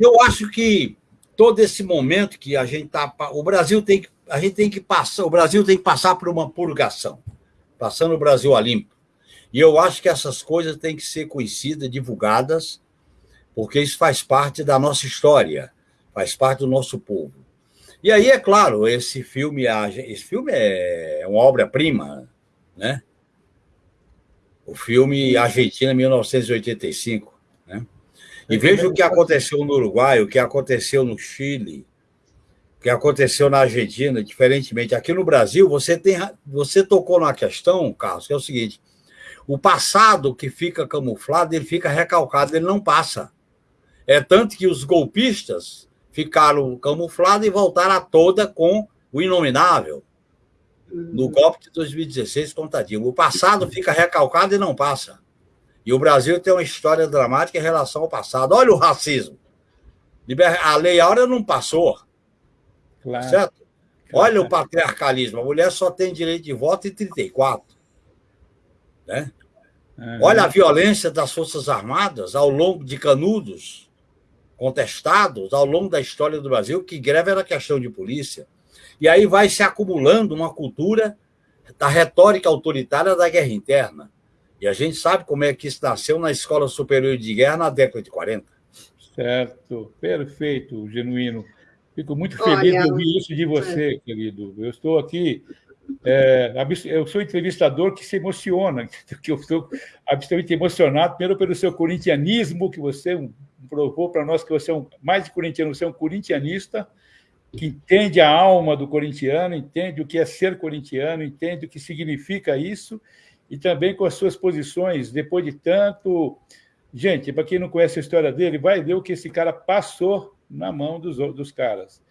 Eu acho que todo esse momento que a gente está. O Brasil tem que. A gente tem que passar. O Brasil tem que passar por uma purgação. Passando o Brasil a limpo. E eu acho que essas coisas têm que ser conhecidas, divulgadas, porque isso faz parte da nossa história, faz parte do nosso povo. E aí, é claro, esse filme, esse filme é uma obra-prima, né? O filme Argentina 1985. Né? E veja o que aconteceu no Uruguai, o que aconteceu no Chile, o que aconteceu na Argentina, diferentemente. Aqui no Brasil, você, tem, você tocou numa questão, Carlos, que é o seguinte: o passado que fica camuflado, ele fica recalcado, ele não passa. É tanto que os golpistas ficaram camuflados e voltaram a toda com o inominável no golpe de 2016 contra Dilma. O passado fica recalcado e não passa. E o Brasil tem uma história dramática em relação ao passado. Olha o racismo. A Lei Áurea não passou. Claro. Certo? Olha o patriarcalismo. A mulher só tem direito de voto em 34. Né? Uhum. Olha a violência das Forças Armadas ao longo de canudos contestados ao longo da história do Brasil, que greve era questão de polícia. E aí vai se acumulando uma cultura da retórica autoritária da guerra interna. E a gente sabe como é que isso nasceu na Escola Superior de Guerra na década de 40. Certo, perfeito, genuíno. Fico muito feliz Olha, de ouvir isso de você, é. querido. Eu estou aqui, é, eu sou entrevistador que se emociona, que eu estou absolutamente emocionado, primeiro pelo seu corintianismo, que você provou para nós que você é um, mais de corintiano, você é um corintianista, que entende a alma do corintiano, entende o que é ser corintiano, entende o que significa isso, e também com as suas posições, depois de tanto. Gente, para quem não conhece a história dele, vai ver o que esse cara passou na mão dos, dos caras.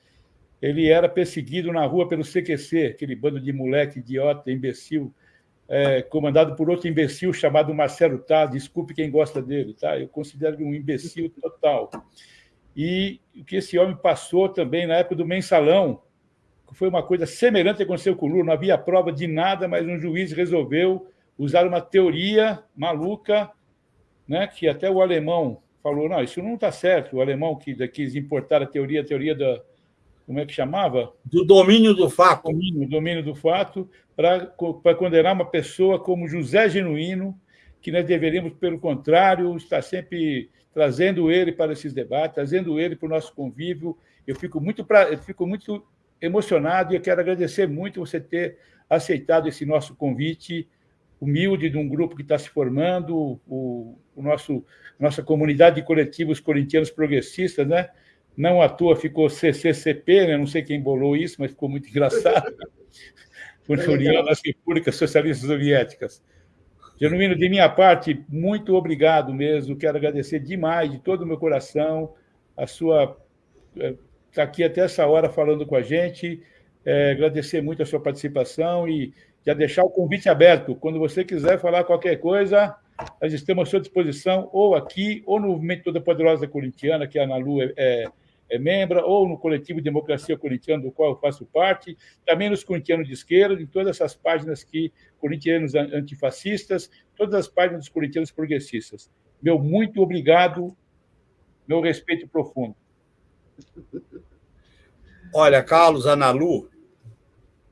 Ele era perseguido na rua pelo CQC, aquele bando de moleque idiota, imbecil, é, comandado por outro imbecil chamado Marcelo Taz. Desculpe quem gosta dele, tá? Eu considero ele um imbecil total e o que esse homem passou também na época do mensalão, que foi uma coisa semelhante que aconteceu com o Lula, não havia prova de nada, mas um juiz resolveu usar uma teoria maluca, né, que até o alemão falou, não, isso não está certo, o alemão que quis importar a teoria, a teoria da, como é que chamava? Do domínio do fato. Domínio, domínio do fato, para condenar uma pessoa como José Genuíno, que nós deveríamos, pelo contrário, estar sempre trazendo ele para esses debates, trazendo ele para o nosso convívio. Eu fico muito, pra... eu fico muito emocionado e eu quero agradecer muito você ter aceitado esse nosso convite humilde de um grupo que está se formando, o, o nosso nossa comunidade de coletivos corintianos progressistas, né? Não à toa ficou CCCP, né? não sei quem bolou isso, mas ficou muito engraçado. União das Repúblicas Socialistas Soviéticas. Genuíno, de minha parte, muito obrigado mesmo. Quero agradecer demais, de todo o meu coração, a sua está aqui até essa hora falando com a gente. É, agradecer muito a sua participação e já deixar o convite aberto. Quando você quiser falar qualquer coisa, nós estamos à sua disposição, ou aqui, ou no Movimento Toda Poderosa Corintiana, que a Analu é, é, é membro, ou no Coletivo Democracia Corintiana, do qual eu faço parte, também nos corintianos de esquerda, em todas essas páginas que corintianos antifascistas, todas as páginas dos corintianos progressistas. Meu muito obrigado, meu respeito profundo. Olha, Carlos, Analu,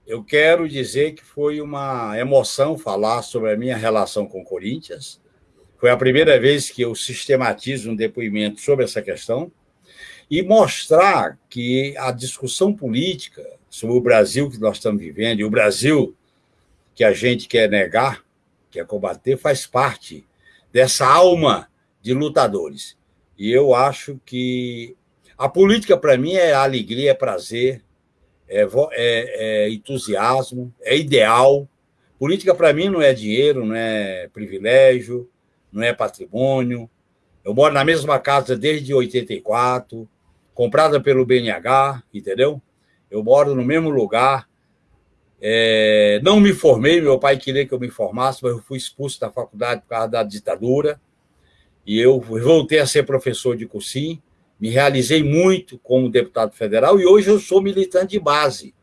eu quero dizer que foi uma emoção falar sobre a minha relação com Corinthians. Foi a primeira vez que eu sistematizo um depoimento sobre essa questão e mostrar que a discussão política sobre o Brasil que nós estamos vivendo e o Brasil que a gente quer negar, quer combater, faz parte dessa alma de lutadores. E eu acho que a política, para mim, é alegria, é prazer, é, é, é entusiasmo, é ideal. Política, para mim, não é dinheiro, não é privilégio, não é patrimônio. Eu moro na mesma casa desde 84, comprada pelo BNH, entendeu? Eu moro no mesmo lugar. É, não me formei, meu pai queria que eu me formasse, mas eu fui expulso da faculdade por causa da ditadura. E eu voltei a ser professor de cursinho me realizei muito como deputado federal e hoje eu sou militante de base.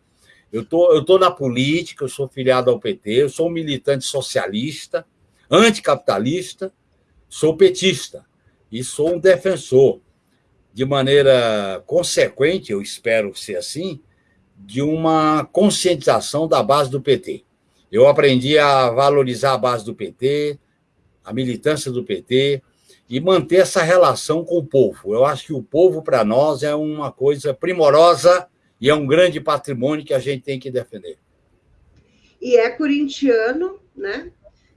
Eu tô, estou tô na política, eu sou filiado ao PT, eu sou um militante socialista, anticapitalista, sou petista e sou um defensor, de maneira consequente, eu espero ser assim, de uma conscientização da base do PT. Eu aprendi a valorizar a base do PT, a militância do PT, e manter essa relação com o povo. Eu acho que o povo, para nós, é uma coisa primorosa e é um grande patrimônio que a gente tem que defender. E é corintiano, né?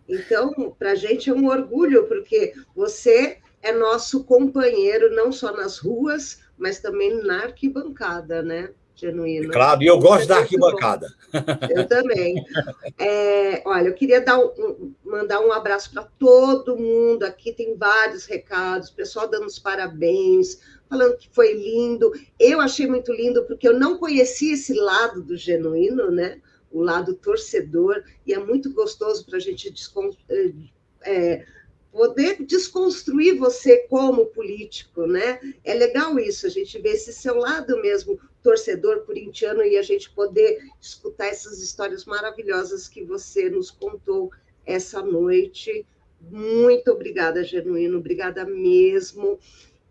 Então, para a gente é um orgulho, porque você é nosso companheiro, não só nas ruas, mas também na arquibancada, né? genuíno. Claro, e eu gosto é da arquibancada. Eu também. É, olha, eu queria dar um, mandar um abraço para todo mundo. Aqui tem vários recados, pessoal dando os parabéns, falando que foi lindo. Eu achei muito lindo, porque eu não conhecia esse lado do genuíno, né? O lado torcedor, e é muito gostoso para a gente é, é, poder desconstruir você como político, né? É legal isso, a gente ver esse seu lado mesmo torcedor corintiano e a gente poder escutar essas histórias maravilhosas que você nos contou essa noite. Muito obrigada, Genuíno, obrigada mesmo.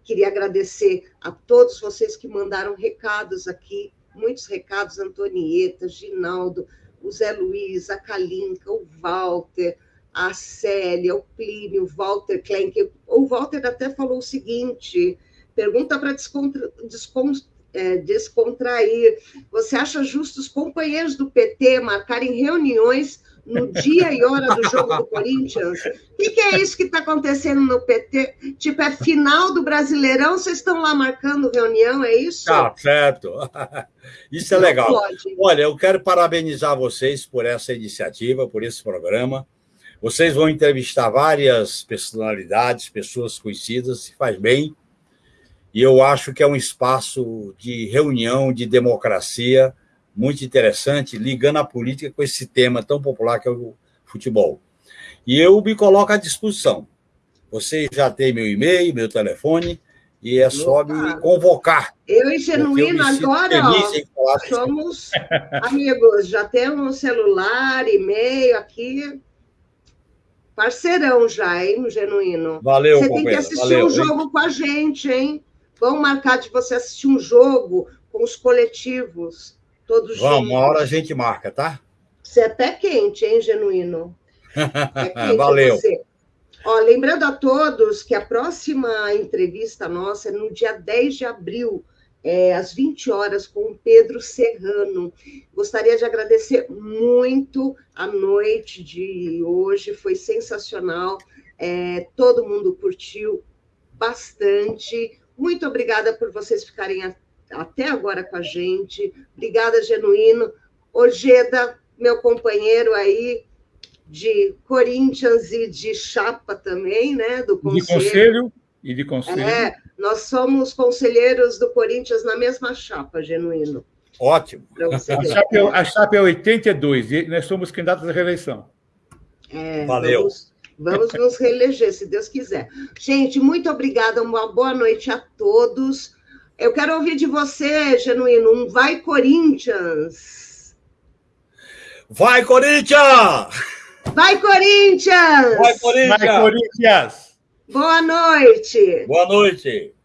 Queria agradecer a todos vocês que mandaram recados aqui, muitos recados, Antonieta, Ginaldo, o Zé Luiz, a Kalinka, o Walter, a Célia, o Plínio, o Walter Klenk. O Walter até falou o seguinte: pergunta para descontra, é, descontrair. Você acha justo os companheiros do PT marcarem reuniões no dia e hora do jogo do Corinthians? O que, que é isso que está acontecendo no PT? Tipo, é final do Brasileirão, vocês estão lá marcando reunião, é isso? Tá, certo. Isso é Não legal. Pode. Olha, eu quero parabenizar vocês por essa iniciativa, por esse programa. Vocês vão entrevistar várias personalidades, pessoas conhecidas, se faz bem e eu acho que é um espaço de reunião, de democracia muito interessante, ligando a política com esse tema tão popular que é o futebol. E eu me coloco à disposição. Você já tem meu e-mail, meu telefone, e é só Opa. me convocar. Eu e Genuíno agora ó, somos amigos, já temos celular, e-mail aqui. Parceirão já, hein, Genuíno? Valeu, Você tem que assistir Valeu, um jogo hein? com a gente, hein? Vamos marcar de você assistir um jogo com os coletivos, todos Vamos, juntos. uma hora a gente marca, tá? Você é pé quente, hein, Genuíno? É quente Valeu. Você. Ó, lembrando a todos que a próxima entrevista nossa é no dia 10 de abril, é, às 20 horas, com o Pedro Serrano. Gostaria de agradecer muito a noite de hoje, foi sensacional. É, todo mundo curtiu bastante. Muito obrigada por vocês ficarem a, até agora com a gente. Obrigada, Genuíno. Ojeda, meu companheiro aí de Corinthians e de chapa também, né? Do conselho. De conselho e de conselho. É, nós somos conselheiros do Corinthians na mesma chapa, genuíno. Ótimo. A chapa, é, a chapa é 82 e nós somos candidatos à reeleição. É, Valeu. Vamos, vamos nos reeleger, se Deus quiser. Gente, muito obrigada, uma boa noite a todos. Eu quero ouvir de você, Genuíno, um Vai Corinthians! Vai, Corinthians! Vai, Corinthians! Vai, Corinthians! Vai, Corinthians! Boa noite! Boa noite!